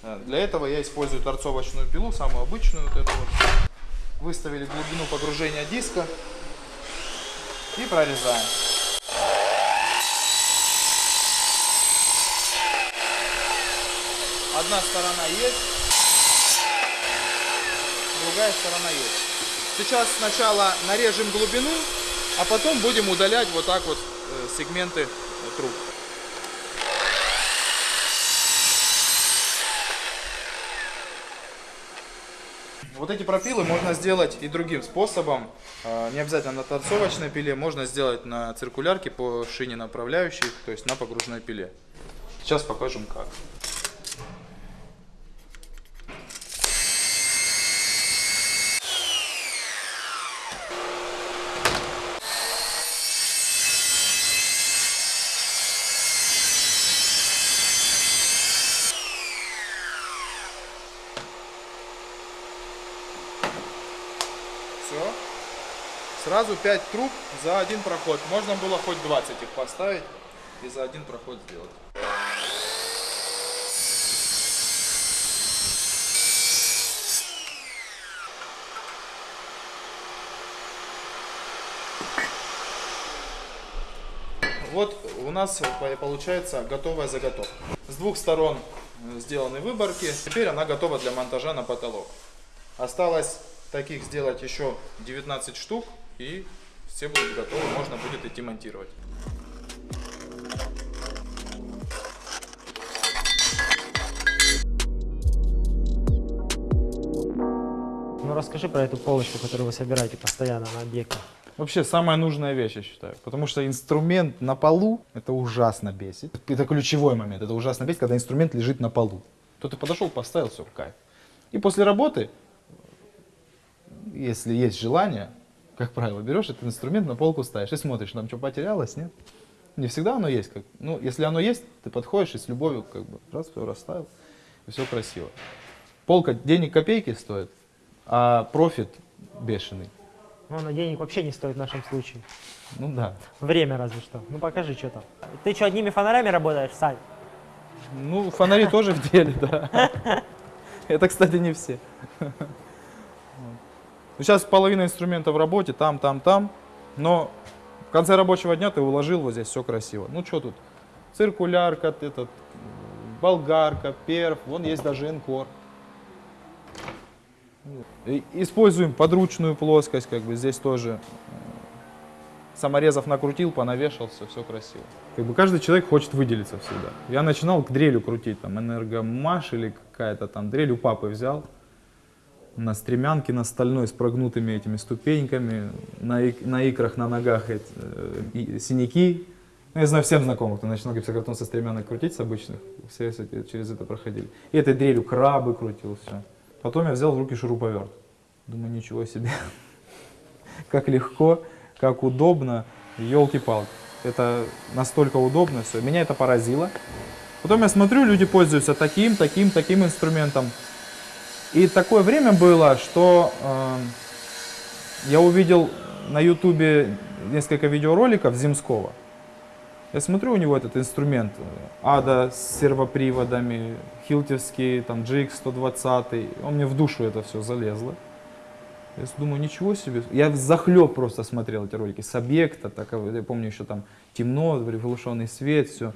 Э, Для этого я использую торцовочную пилу, самую обычную вот эту вот. Выставили глубину погружения диска и прорезаем. Одна сторона есть, другая сторона есть. Сейчас сначала нарежем глубину, а потом будем удалять вот так вот э, сегменты э, труб. Вот эти пропилы можно сделать и другим способом. Э, Не обязательно на торцовочной пиле, можно сделать на циркулярке по шине направляющей, то есть на погружной пиле. Сейчас покажем как. Все. Сразу 5 труб за один проход. Можно было хоть 20 их поставить и за один проход сделать. Вот у нас по- получается готовая заготовка. С двух сторон э, сделаны выборки. Теперь она готова для монтажа на потолок. Осталось таких сделать еще 19 штук и все будут готовы, можно будет идти монтировать. Ну расскажи про эту полочку, которую вы собираете постоянно на объекте. Вообще самая нужная вещь, я считаю. Потому что инструмент на полу, это ужасно бесит. Это ключевой момент, это ужасно бесит, когда инструмент лежит на полу. То ты подошел, поставил, все, кайф. И после работы, если есть желание, как правило, берешь этот инструмент, на полку ставишь и смотришь, там что потерялось, нет? Не всегда оно есть. Как, ну, если оно есть, ты подходишь и с любовью как бы раз, все расставил, и все красиво. Полка денег копейки стоит, а профит бешеный. Ну, она денег вообще не стоит в нашем случае. Ну да. Время разве что. Ну покажи, что там. Ты что, одними фонарями работаешь, Сань? Ну, фонари тоже в деле, да. Это, кстати, не все. Ну, сейчас половина инструмента в работе, там, там, там. Но в конце рабочего дня ты уложил вот здесь, все красиво. Ну, что тут? Циркулярка, этот, болгарка, перф, вон есть даже энкор. И Используем подручную плоскость, как бы здесь тоже саморезов накрутил, понавешался, все красиво. Как бы каждый человек хочет выделиться всегда. Я начинал к дрелю крутить, там энергомаш или какая-то там дрель у папы взял. На стремянке, на стальной с прогнутыми этими ступеньками, на, ик- на икрах, на ногах эти, э, синяки. Ну, я знаю всем знакомых, кто начинал гипсокартон со стремянок крутить, с обычных, все через это проходили. И этой дрелью крабы крутил, все. Потом я взял в руки шуруповерт. Думаю, ничего себе. Как легко, как удобно, елки-палки. Это настолько удобно все. Меня это поразило. Потом я смотрю, люди пользуются таким, таким, таким инструментом. И такое время было, что э, я увидел на ютубе несколько видеороликов Земского. Я смотрю, у него этот инструмент э, Ада с сервоприводами, хилтевский, там GX120, он мне в душу это все залезло. Я думаю, ничего себе. Я захлеб просто смотрел эти ролики с объекта, так, я помню еще там темно, приглушенный свет, все.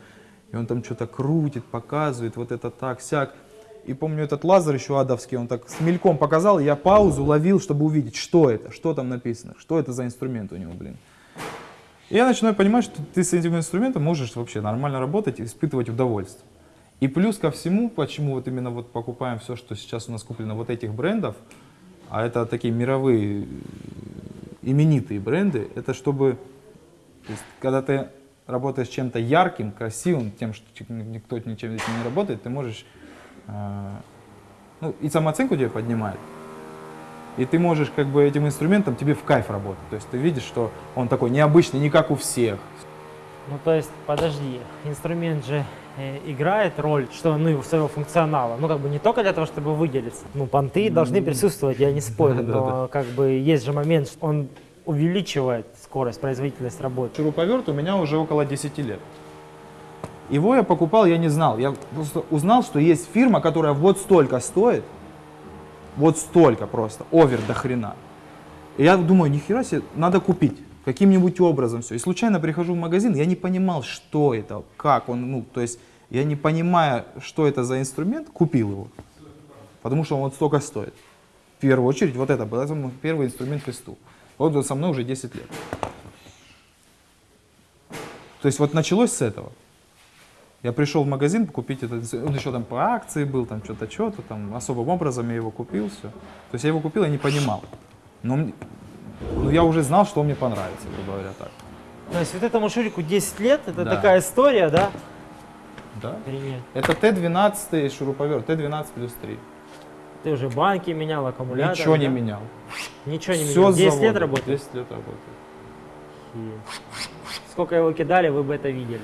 И он там что-то крутит, показывает, вот это так, сяк. И помню этот лазер еще адовский, он так с мельком показал, я паузу ловил, чтобы увидеть, что это, что там написано, что это за инструмент у него, блин. И я начинаю понимать, что ты с этим инструментом можешь вообще нормально работать испытывать удовольствие. И плюс ко всему, почему вот именно вот покупаем все, что сейчас у нас куплено вот этих брендов, а это такие мировые э, именитые бренды, это чтобы, то есть, когда ты работаешь чем-то ярким, красивым, тем, что ч- никто ничем этим не работает, ты можешь, ну, и самооценку тебе поднимает, и ты можешь как бы этим инструментом тебе в кайф работать. То есть ты видишь, что он такой необычный, не как у всех. Ну то есть, подожди, инструмент же э, играет роль, что ну, своего функционала. Ну как бы не только для того, чтобы выделиться. Ну понты должны присутствовать, я не спорю, но как бы есть же момент, что он увеличивает скорость, производительность работы. Шуруповерт у меня уже около 10 лет. Его я покупал, я не знал. Я просто узнал, что есть фирма, которая вот столько стоит, вот столько просто, овер до хрена. И я думаю, нихера себе, надо купить каким-нибудь образом все. И случайно прихожу в магазин, я не понимал, что это, как он, ну, то есть я не понимая, что это за инструмент, купил его. Потому что он вот столько стоит. В первую очередь, вот это был первый инструмент фесту. Вот он со мной уже 10 лет. То есть вот началось с этого. Я пришел в магазин купить этот, он еще там по акции был, там что-то, что-то, там особым образом я его купил, все. То есть я его купил, я не понимал. Но ну, я уже знал, что мне понравится, грубо говоря, так. То есть вот этому Шурику 10 лет, это Да. такая история, да? Да. Охренеть. Это Т-12 шуруповерт, Т-12 плюс 3. Ты уже банки менял, аккумулятор. Ничего не да? менял. Ничего не Все менял. с 10 лет завода. работает? 10 лет работает. Сколько его кидали, вы бы это видели.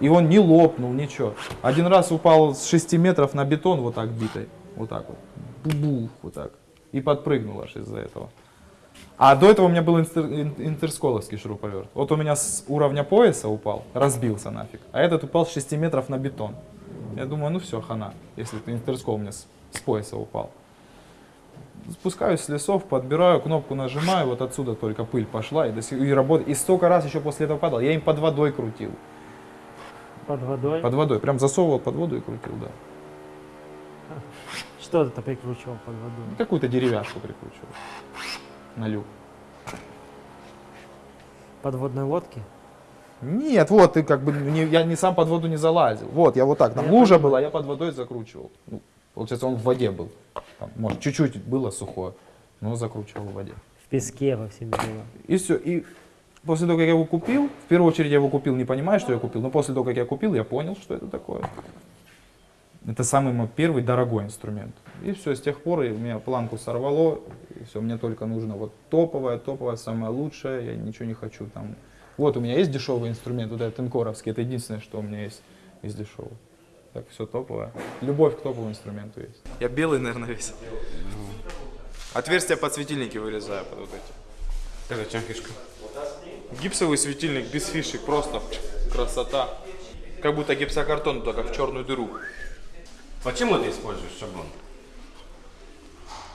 И он не лопнул, ничего. Один раз упал с 6 метров на бетон вот так битой. Вот так вот. Бу-бух, вот так. И подпрыгнул аж из-за этого. А до этого у меня был интер- ин- интерсколовский шуруповерт. Вот у меня с уровня пояса упал, разбился нафиг. А этот упал с 6 метров на бетон. Я думаю, ну все, хана, если ты интерскол у меня с, с пояса упал. Спускаюсь с лесов, подбираю, кнопку нажимаю, вот отсюда только пыль пошла и, до сих- и работает. И столько раз еще после этого падал. Я им под водой крутил. Под водой. Под водой. Прям засовывал под воду и крутил, да. Что ты прикручивал под водой? Какую-то деревяшку прикручивал. На люк. Подводной лодки? Нет, вот ты как бы не- я не сам под воду не залазил. Вот, я вот так, там Я лужа понимаю. была, я под водой закручивал. Ну, получается, он в воде был. Там, может, чуть-чуть было сухое, но закручивал в воде. В песке во всем было. И все. И после того, как я его купил, в первую очередь я его купил, не понимая, что я купил, но после того, как я купил, я понял, что это такое. Это самый мой первый дорогой инструмент. И все, с тех пор и у меня планку сорвало, и все, мне только нужно вот топовое, топовое, самое лучшее, я ничего не хочу там. Вот у меня есть дешевый инструмент, вот этот инкоровский, это единственное, что у меня есть из дешевого. Так, все топовое. Любовь к топовому инструменту есть. Я белый, наверное, весь. Отверстия под светильники вырезаю под вот эти. Это чем фишка? Гипсовый светильник без фишек, просто красота. Как будто гипсокартон, только в черную дыру. Почему ты используешь шаблон?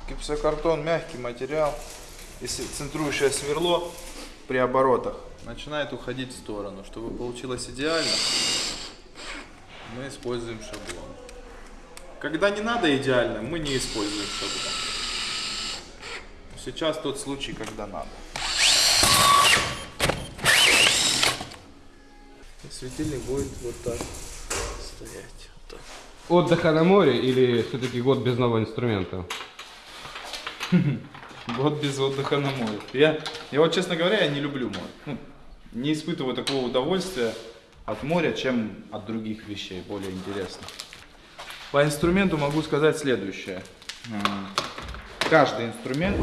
Гипсокартон мягкий материал. Если центрующее сверло при оборотах начинает уходить в сторону. Чтобы получилось идеально, мы используем шаблон. Когда не надо идеально, мы не используем шаблон. Сейчас тот случай, когда надо. Светильник будет вот так стоять. Вот так. Отдыха на море или все-таки год без нового инструмента? Год без отдыха на море. Я, я вот, честно говоря, я не люблю море. Ну, не испытываю такого удовольствия от моря, чем от других вещей, более интересных. По инструменту могу сказать следующее. Каждый инструмент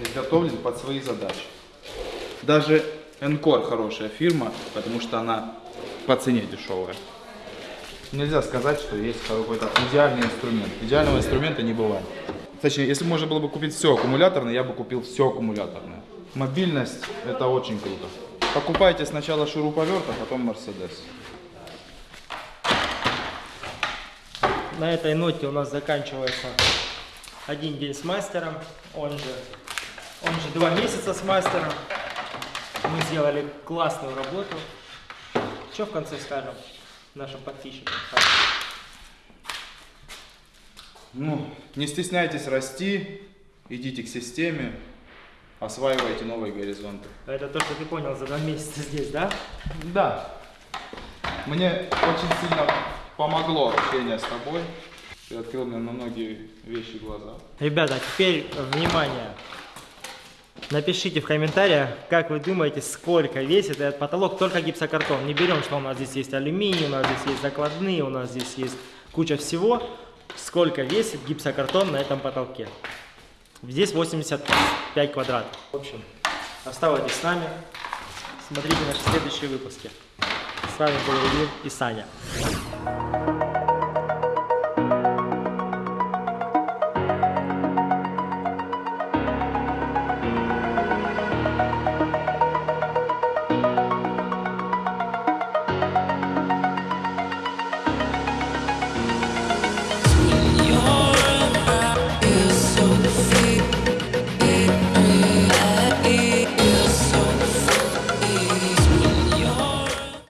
изготовлен под свои задачи. Даже Encore хорошая фирма, потому что она по цене дешевая. Нельзя сказать, что есть какой-то идеальный инструмент. Идеального инструмента не бывает. Точнее, если можно было бы купить все аккумуляторное, я бы купил все аккумуляторное. Мобильность – это очень круто. Покупайте сначала шуруповерт, а потом Мерседес. На этой ноте у нас заканчивается один день с мастером, он же, он же два месяца с мастером. Мы сделали классную работу. Что в конце скажем нашим подписчикам? Ну, не стесняйтесь расти, идите к системе, осваивайте новые горизонты. Это то, что ты понял за два месяца здесь, да? Да. Мне очень сильно помогло общение с тобой. Ты открыл мне на многие вещи глаза. Ребята, теперь внимание. Напишите в комментариях, как вы думаете, сколько весит этот потолок, только гипсокартон. Не берем, что у нас здесь есть алюминий, у нас здесь есть закладные, у нас здесь есть куча всего. Сколько весит гипсокартон на этом потолке. Здесь 85 квадратов. В общем, оставайтесь с нами, смотрите наши следующие выпуски. С вами был Ильин и Саня.